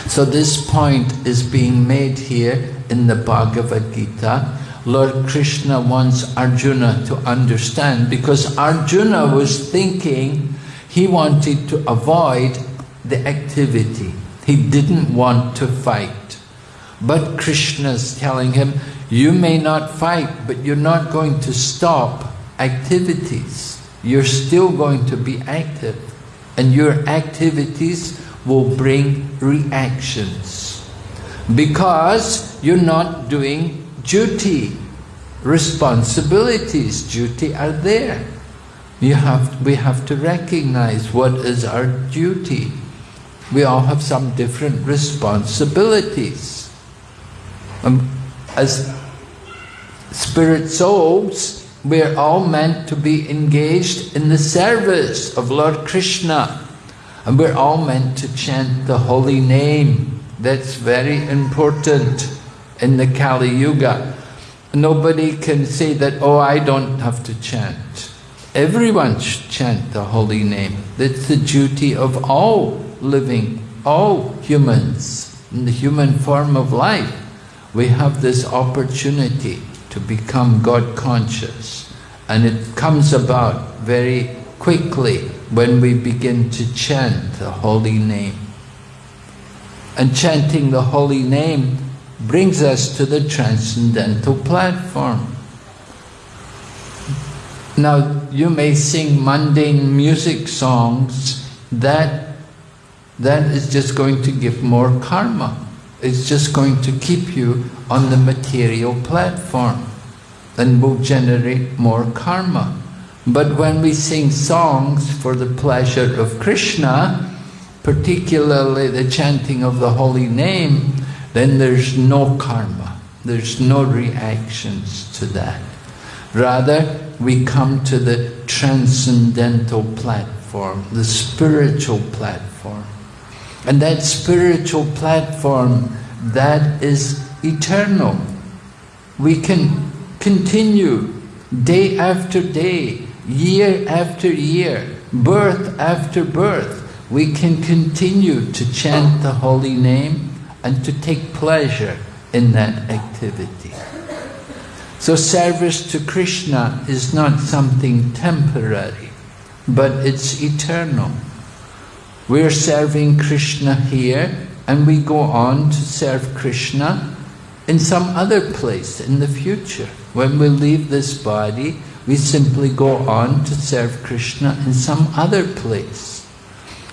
So this point is being made here in the Bhagavad Gita. Lord Krishna wants Arjuna to understand because Arjuna was thinking he wanted to avoid the activity. He didn't want to fight. But Krishna is telling him, you may not fight, but you're not going to stop activities. You're still going to be active. And your activities will bring reactions. Because you're not doing duty. Responsibilities, duty are there. You have, we have to recognize what is our duty. We all have some different responsibilities. Um, as spirit souls, we're all meant to be engaged in the service of Lord Krishna. And we're all meant to chant the holy name. That's very important in the Kali Yuga. Nobody can say that, oh, I don't have to chant. Everyone should chant the holy name. That's the duty of all living, all humans, in the human form of life we have this opportunity to become God conscious and it comes about very quickly when we begin to chant the holy name. And chanting the holy name brings us to the transcendental platform. Now, you may sing mundane music songs, that, that is just going to give more karma. It's just going to keep you on the material platform and will generate more karma. But when we sing songs for the pleasure of Krishna, particularly the chanting of the holy name, then there's no karma. There's no reactions to that. Rather, we come to the transcendental platform, the spiritual platform. And that spiritual platform, that is eternal. We can continue day after day, year after year, birth after birth, we can continue to chant the holy name and to take pleasure in that activity. So service to Krishna is not something temporary, but it's eternal. We're serving Krishna here and we go on to serve Krishna in some other place in the future. When we leave this body, we simply go on to serve Krishna in some other place.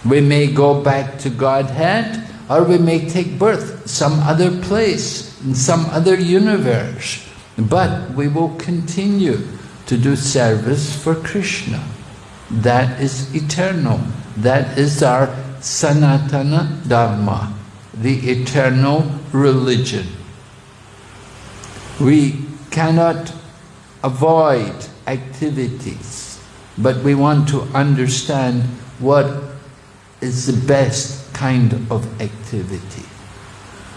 We may go back to Godhead or we may take birth some other place, in some other universe. But we will continue to do service for Krishna. That is eternal. That is our Sanatana Dharma, the eternal religion. We cannot avoid activities, but we want to understand what is the best kind of activity.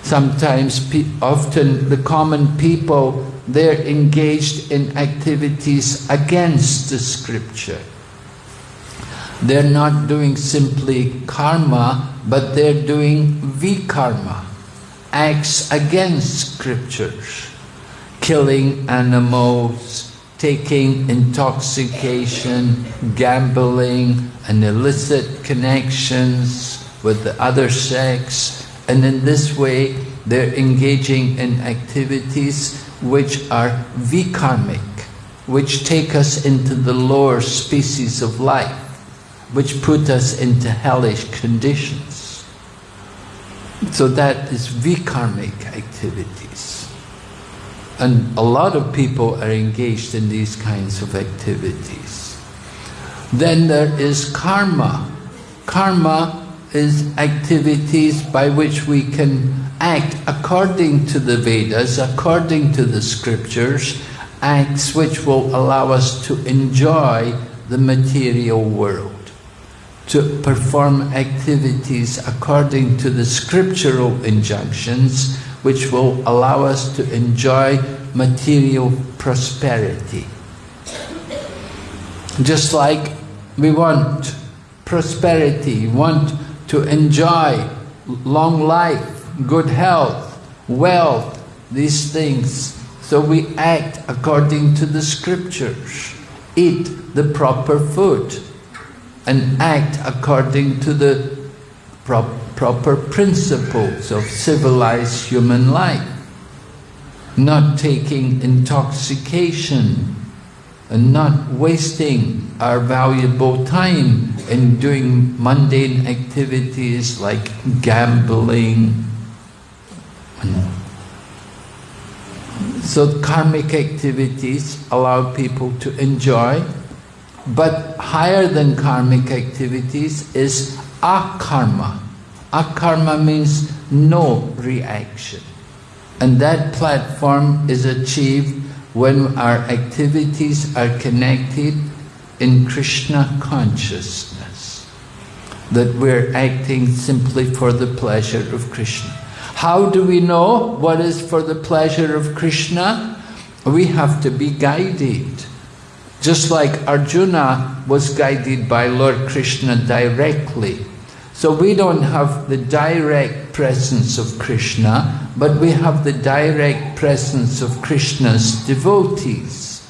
Sometimes, often the common people, they're engaged in activities against the scripture. They're not doing simply karma, but they're doing vikarma, acts against scriptures, killing animals, taking intoxication, gambling, and illicit connections with the other sex, and in this way, they're engaging in activities which are vikarmic, which take us into the lower species of life, which put us into hellish conditions. So that is vikarmic activities. And a lot of people are engaged in these kinds of activities. Then there is karma. Karma is activities by which we can act according to the Vedas, according to the scriptures, acts which will allow us to enjoy the material world, to perform activities according to the scriptural injunctions which will allow us to enjoy material prosperity. Just like we want prosperity, want to enjoy long life, good health, wealth, these things. So we act according to the scriptures, eat the proper food, and act according to the pro proper principles of civilized human life, not taking intoxication, and not wasting our valuable time in doing mundane activities like gambling. So karmic activities allow people to enjoy, but higher than karmic activities is akarma. Akarma means no reaction. And that platform is achieved when our activities are connected in Krishna consciousness, that we're acting simply for the pleasure of Krishna. How do we know what is for the pleasure of Krishna? We have to be guided. Just like Arjuna was guided by Lord Krishna directly. So we don't have the direct presence of Krishna, but we have the direct presence of Krishna's devotees.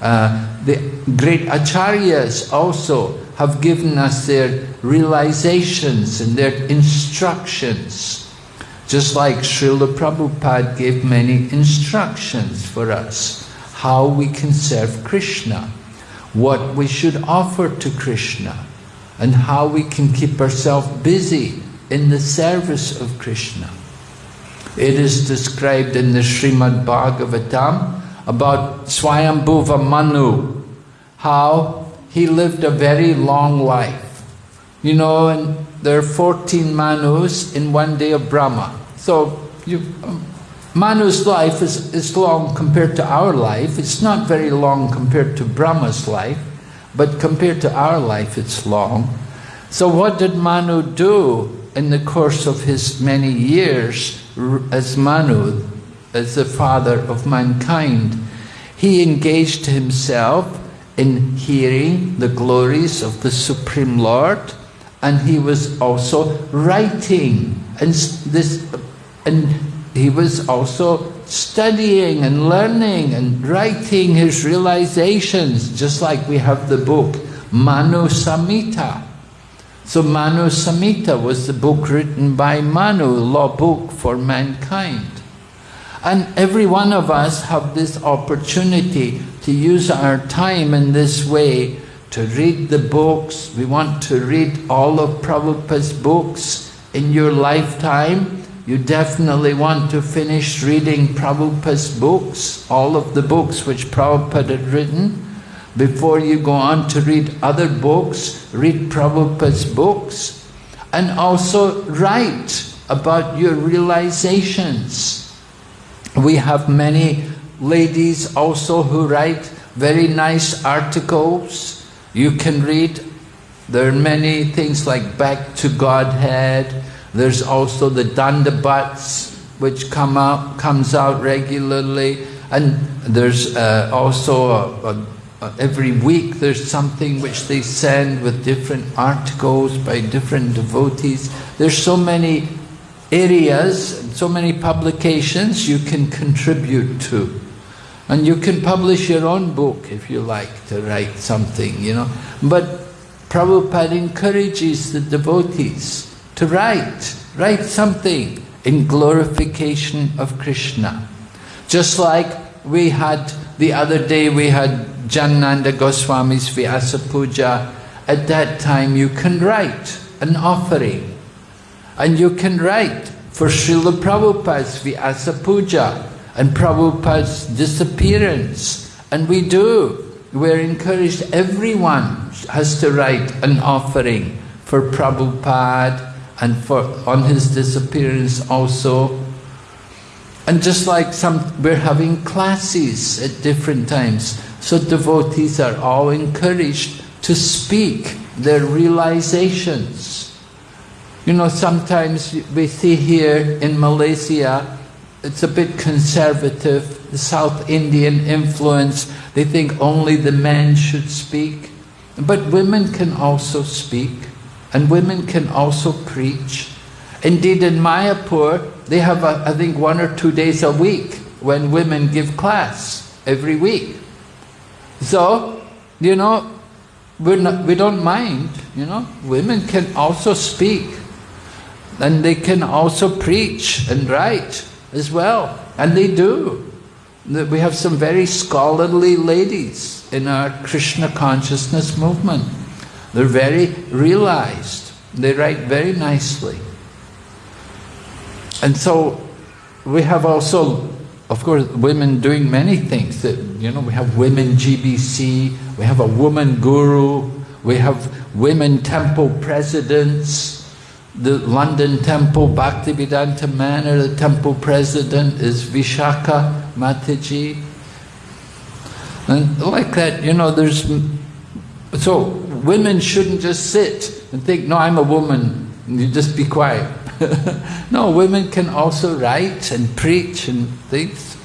Uh, the great acharyas also have given us their realizations and their instructions. Just like Srila Prabhupada gave many instructions for us, how we can serve Krishna, what we should offer to Krishna, and how we can keep ourselves busy in the service of Krishna. It is described in the Srimad Bhagavatam about Swayambhuva Manu, how he lived a very long life. You know, and there are 14 Manus in one day of Brahma. So you, Manu's life is, is long compared to our life. It's not very long compared to Brahma's life, but compared to our life, it's long. So what did Manu do in the course of his many years as Manu, as the father of mankind? he engaged himself in hearing the glories of the Supreme Lord, and he was also writing, and this, and he was also studying and learning and writing his realizations, just like we have the book Manu Samhita. So Manu Samhita was the book written by Manu, law book for mankind. And every one of us have this opportunity to use our time in this way to read the books. We want to read all of Prabhupada's books in your lifetime. You definitely want to finish reading Prabhupada's books, all of the books which Prabhupada had written. Before you go on to read other books, read Prabhupada's books. And also write about your realizations. We have many ladies also who write very nice articles. You can read. There are many things like Back to Godhead. There's also the Dandavats, which come out, comes out regularly. And there's uh, also a, a every week there's something which they send with different articles by different devotees. There's so many areas, so many publications you can contribute to. And you can publish your own book if you like to write something, you know. But Prabhupada encourages the devotees to write, write something in glorification of Krishna. Just like we had, the other day we had Janananda Goswami's Vyasa Puja. At that time you can write an offering. And you can write for Srila Prabhupada's Vyasa Puja and Prabhupada's disappearance. And we do. We're encouraged, everyone has to write an offering for Prabhupada and for on his disappearance also. And just like some, we're having classes at different times. So devotees are all encouraged to speak their realizations. You know, sometimes we see here in Malaysia, it's a bit conservative, the South Indian influence, they think only the men should speak. But women can also speak, and women can also preach. Indeed, in Mayapur, they have, a, I think, one or two days a week when women give class every week. So, you know, we're not, we don't mind, you know, women can also speak and they can also preach and write as well, and they do. We have some very scholarly ladies in our Krishna consciousness movement. They're very realized. They write very nicely. And so we have also, of course, women doing many things. That You know, we have women GBC, we have a woman guru, we have women temple presidents, the London Temple Bhaktivedanta Manor, the temple president is Vishaka Mataji. And like that, you know, there's... So, women shouldn't just sit and think, no, I'm a woman, you just be quiet. <laughs> no, women can also write and preach and things.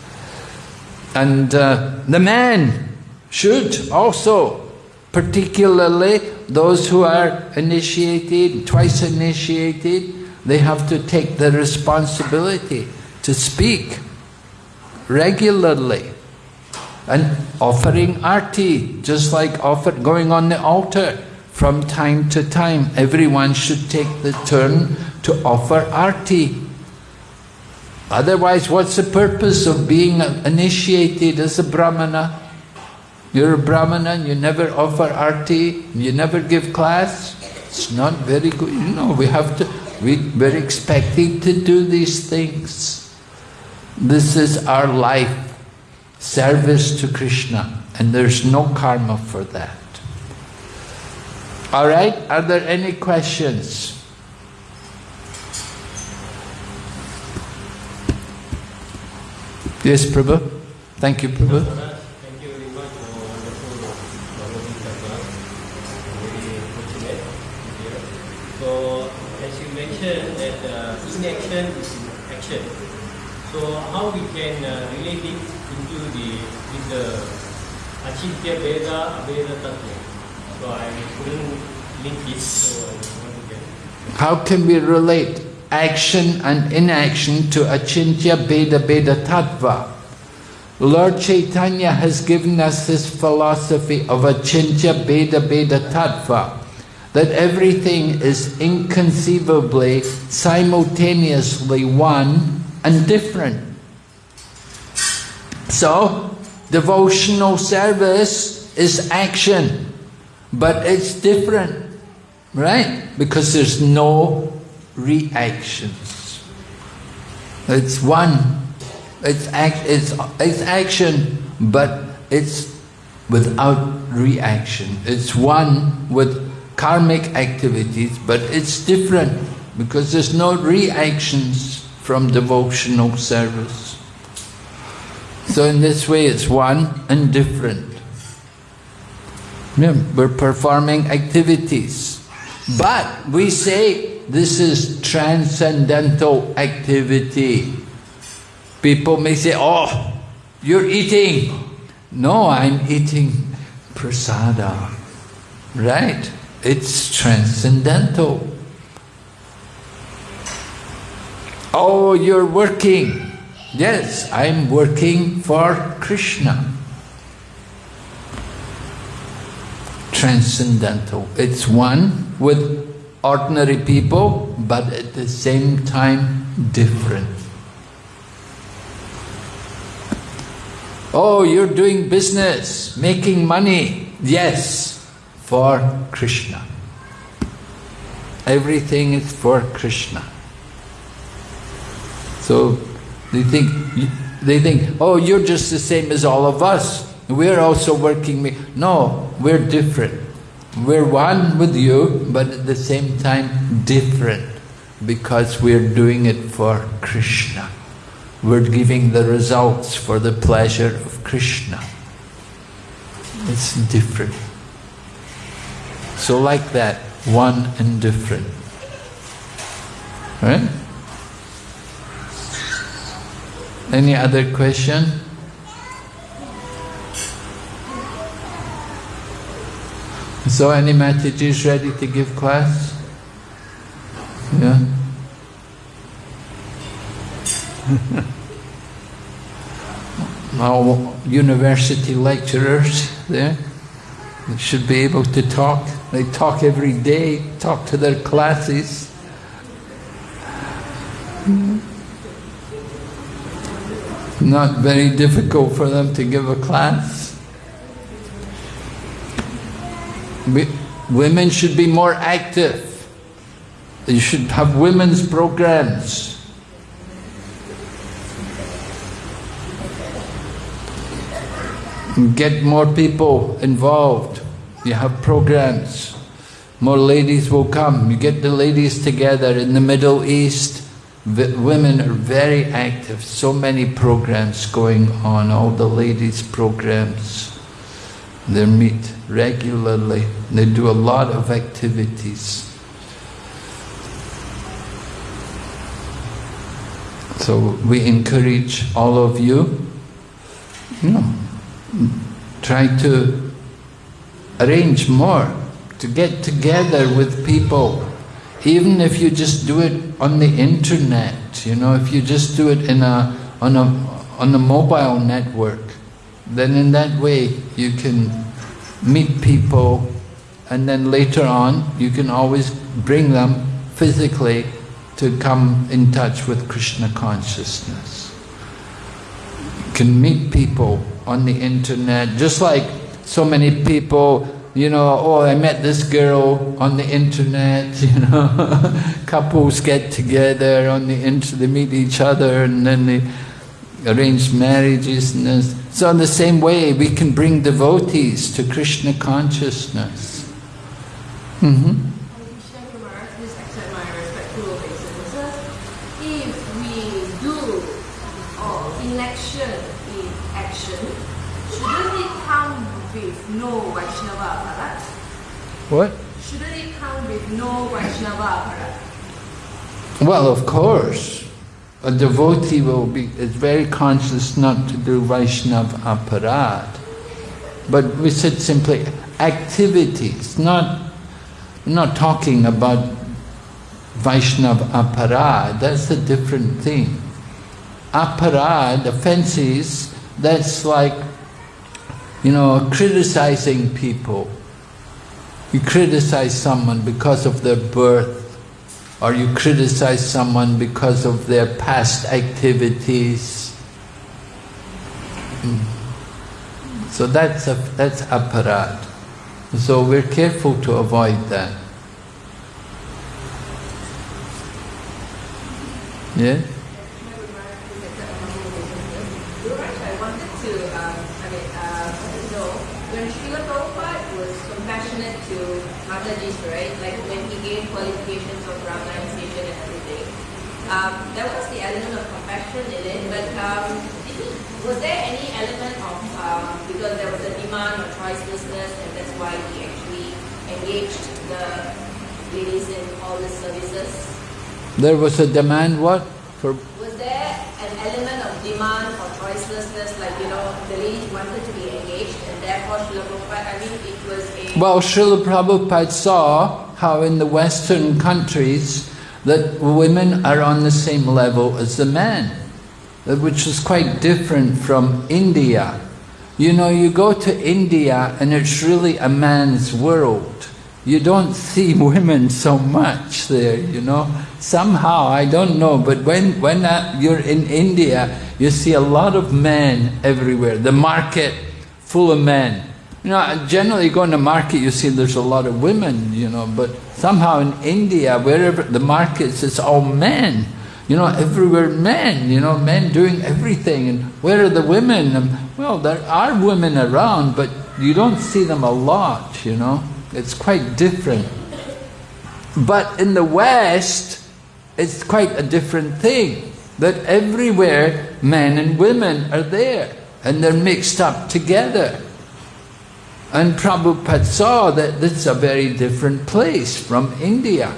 And uh, the man should also, particularly those who are initiated, twice initiated, they have to take the responsibility to speak regularly and offering arti, just like offer, going on the altar from time to time. Everyone should take the turn to offer arti. Otherwise, what's the purpose of being initiated as a brahmana? You're a brahmana, you never offer arti, you never give class. It's not very good. You know, we have to, we, we're expecting to do these things. This is our life, service to Krishna, and there's no karma for that. All right, are there any questions? Yes, Prabhu. Thank you, Prabhu. Thank you very much for wonderful Very So, as you mentioned that uh, inaction is action. So how we can uh, relate it the Veda Aveda? So I couldn't link it, so I want to get. How can we relate action and inaction to Achintya Bheda Abheda Tattva? Lord Chaitanya has given us this philosophy of Achintya Bheda Abheda Tattva, that everything is inconceivably, simultaneously one and different. So, devotional service is action, but it's different, right? Because there's no reactions. It's one. It's, act, it's, it's action, but it's without reaction. It's one with karmic activities, but it's different because there's no reactions from devotional service. So in this way it's one and different. We're performing activities. But we say this is transcendental activity. People may say, oh, you're eating. No, I'm eating prasada. Right? It's transcendental. Oh, you're working. Yes, I'm working for Krishna. Transcendental. It's one with ordinary people, but at the same time different. Oh, you're doing business, making money. Yes, for Krishna. Everything is for Krishna. So they think, they think, oh, you're just the same as all of us. We're also working. No, we're different. We're one with you, but at the same time different because we're doing it for Krishna. We're giving the results for the pleasure of Krishna. It's different. So like that, one and different. Right? Any other question? So any Mataji's ready to give class? Yeah? <laughs> Our university lecturers there, they should be able to talk. They talk every day, talk to their classes. Mm-hmm. Not very difficult for them to give a class. Women should be more active. You should have women's programs. Get more people involved. You have programs. More ladies will come. You get the ladies together in the Middle East. Women are very active. So many programs going on. All the ladies' programs. They meet regularly. They do a lot of activities. So we encourage all of you, you know, try to arrange more, to get together with people. Even if you just do it on the internet, you know, if you just do it in a, on, a, on a mobile network, then in that way you can meet people and then later on you can always bring them physically to come in touch with Krishna consciousness. You can meet people on the internet, just like so many people, you know, oh, I met this girl on the internet, <laughs> you know, couples get together on the internet, they meet each other and then they arrange marriages and this. So in the same way, we can bring devotees to Krishna consciousness. Mm -hmm. If we do election in action, shouldn't it come with no Vaishnava aparad? What? Shouldn't it come with no Vaishnava aparad? Well, of course. a devotee will be is very conscious not to do Vaishnava aparad. But we said simply activities, not not talking about Vaishnava aparad, that's a different thing. Aparad, offenses, that's like, you know, criticizing people. You criticize someone because of their birth, or you criticize someone because of their past activities. Mm. So that's a, that's aparad. So we're careful to avoid that. Yeah? Raj, I wanted to, um, I mean, uh, wanted to know, when Srila Prabhupada was compassionate to Mataji's, right, like when he gave qualifications of Brahma and Session and everything, um, there was the element of compassion in it, but um, did he, was there any element of, um, because there was a demand or choicelessness, and that's why he actually engaged the ladies in all the services? There was a demand what? For Was there an element of demand or choicelessness, like, you know, the ladies wanted to be engaged and therefore Srila Prabhupada, I mean, it was a... Well, Srila Prabhupada saw how in the Western countries that women are on the same level as the men, which is quite different from India. You know, you go to India and it's really a man's world. You don't see <laughs> women so much there, you know. Somehow, I don't know, but when, when uh, you're in India, you see a lot of men everywhere. The market full of men. You know, generally you go in the market, you see there's a lot of women, you know, but somehow in India, wherever the markets, it's all men. You know, everywhere men, you know, men doing everything. And where are the women? Well, there are women around, but you don't see them a lot, you know. It's quite different. But in the West, it's quite a different thing. That everywhere men and women are there and they're mixed up together. And Prabhupada saw that this is a very different place from India.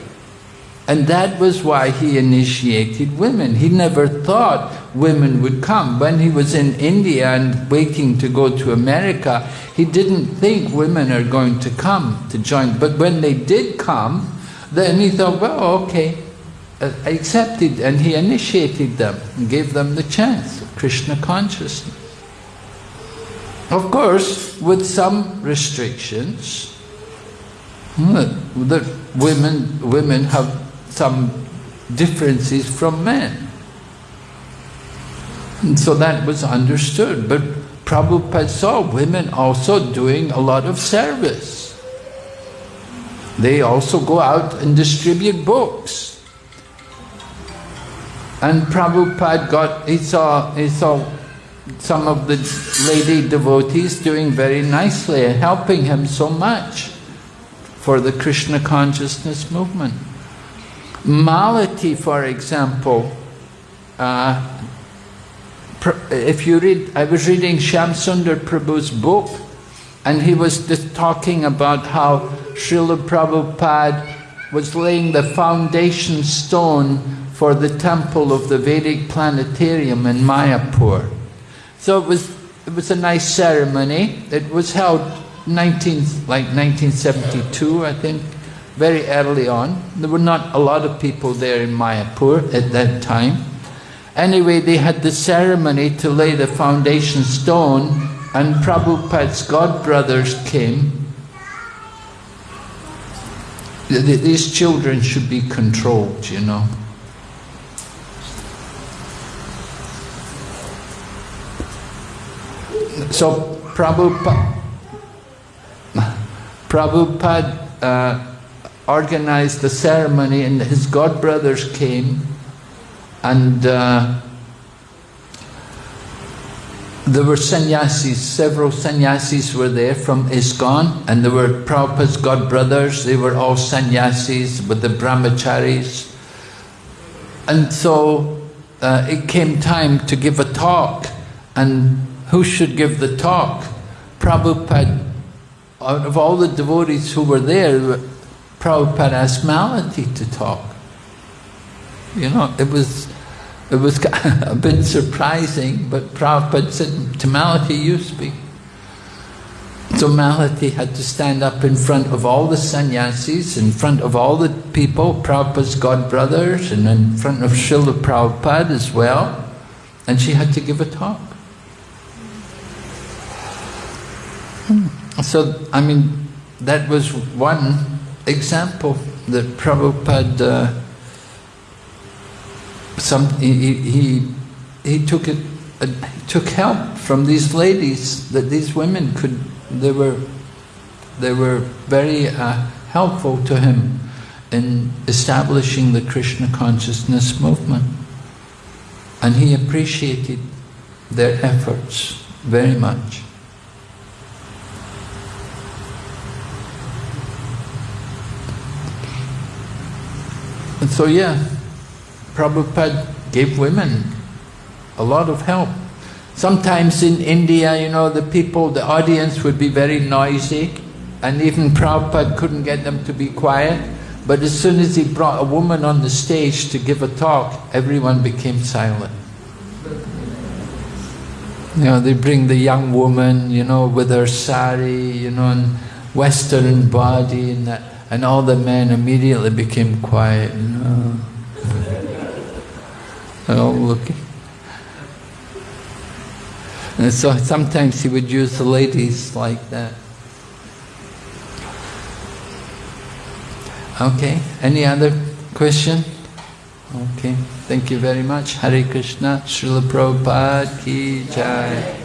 And that was why he initiated women. He never thought women would come. When he was in India and waiting to go to America, he didn't think women are going to come to join. But when they did come, then he thought, well, okay, I accepted, and he initiated them and gave them the chance of Krishna consciousness. Of course, with some restrictions, hmm, that women, women have some differences from men. And so that was understood. But Prabhupada saw women also doing a lot of service. They also go out and distribute books. And Prabhupada got, he saw, he saw some of the lady devotees doing very nicely and helping him so much for the Krishna consciousness movement. Malati, for example, uh, if you read, I was reading Shyam Sundar Prabhu's book, and he was just talking about how Srila Prabhupada was laying the foundation stone for the temple of the Vedic planetarium in Mayapur. So it was, it was a nice ceremony. It was held 19, like 1972, I think, very early on. There were not a lot of people there in Mayapur at that time. Anyway, they had the ceremony to lay the foundation stone and Prabhupada's godbrothers came. These children should be controlled, you know. So Prabhupada, <laughs> Prabhupada uh, organized the ceremony and his godbrothers came and uh, there were sannyasis, several sannyasis were there from ISKCON and there were Prabhupada's godbrothers, they were all sannyasis with the brahmacharis. And so uh, it came time to give a talk and who should give the talk? Prabhupada, out of all the devotees who were there, Prabhupada asked Malati to talk. You know, it was, it was <laughs> a bit surprising, but Prabhupada said, Tamalati, you speak. So Malati had to stand up in front of all the sannyasis, in front of all the people, Prabhupada's godbrothers, and in front of Srila Prabhupada as well, and she had to give a talk. Hmm. So, I mean, that was one example that Prabhupada, uh, some, he, he, he took it, uh, took help from these ladies, that these women could, they were, they were very uh, helpful to him in establishing the Krishna consciousness movement. And he appreciated their efforts very much. And so yeah, Prabhupada gave women a lot of help. Sometimes in India, you know, the people, the audience would be very noisy and even Prabhupada couldn't get them to be quiet. But as soon as he brought a woman on the stage to give a talk, everyone became silent. You know, they bring the young woman, you know, with her sari, you know, and western body and that, and all the men immediately became quiet. They're all looking. And so sometimes he would use the ladies like that. Okay, any other question? Okay, thank you very much. Hare Krishna, Srila Prabhupada ki jai.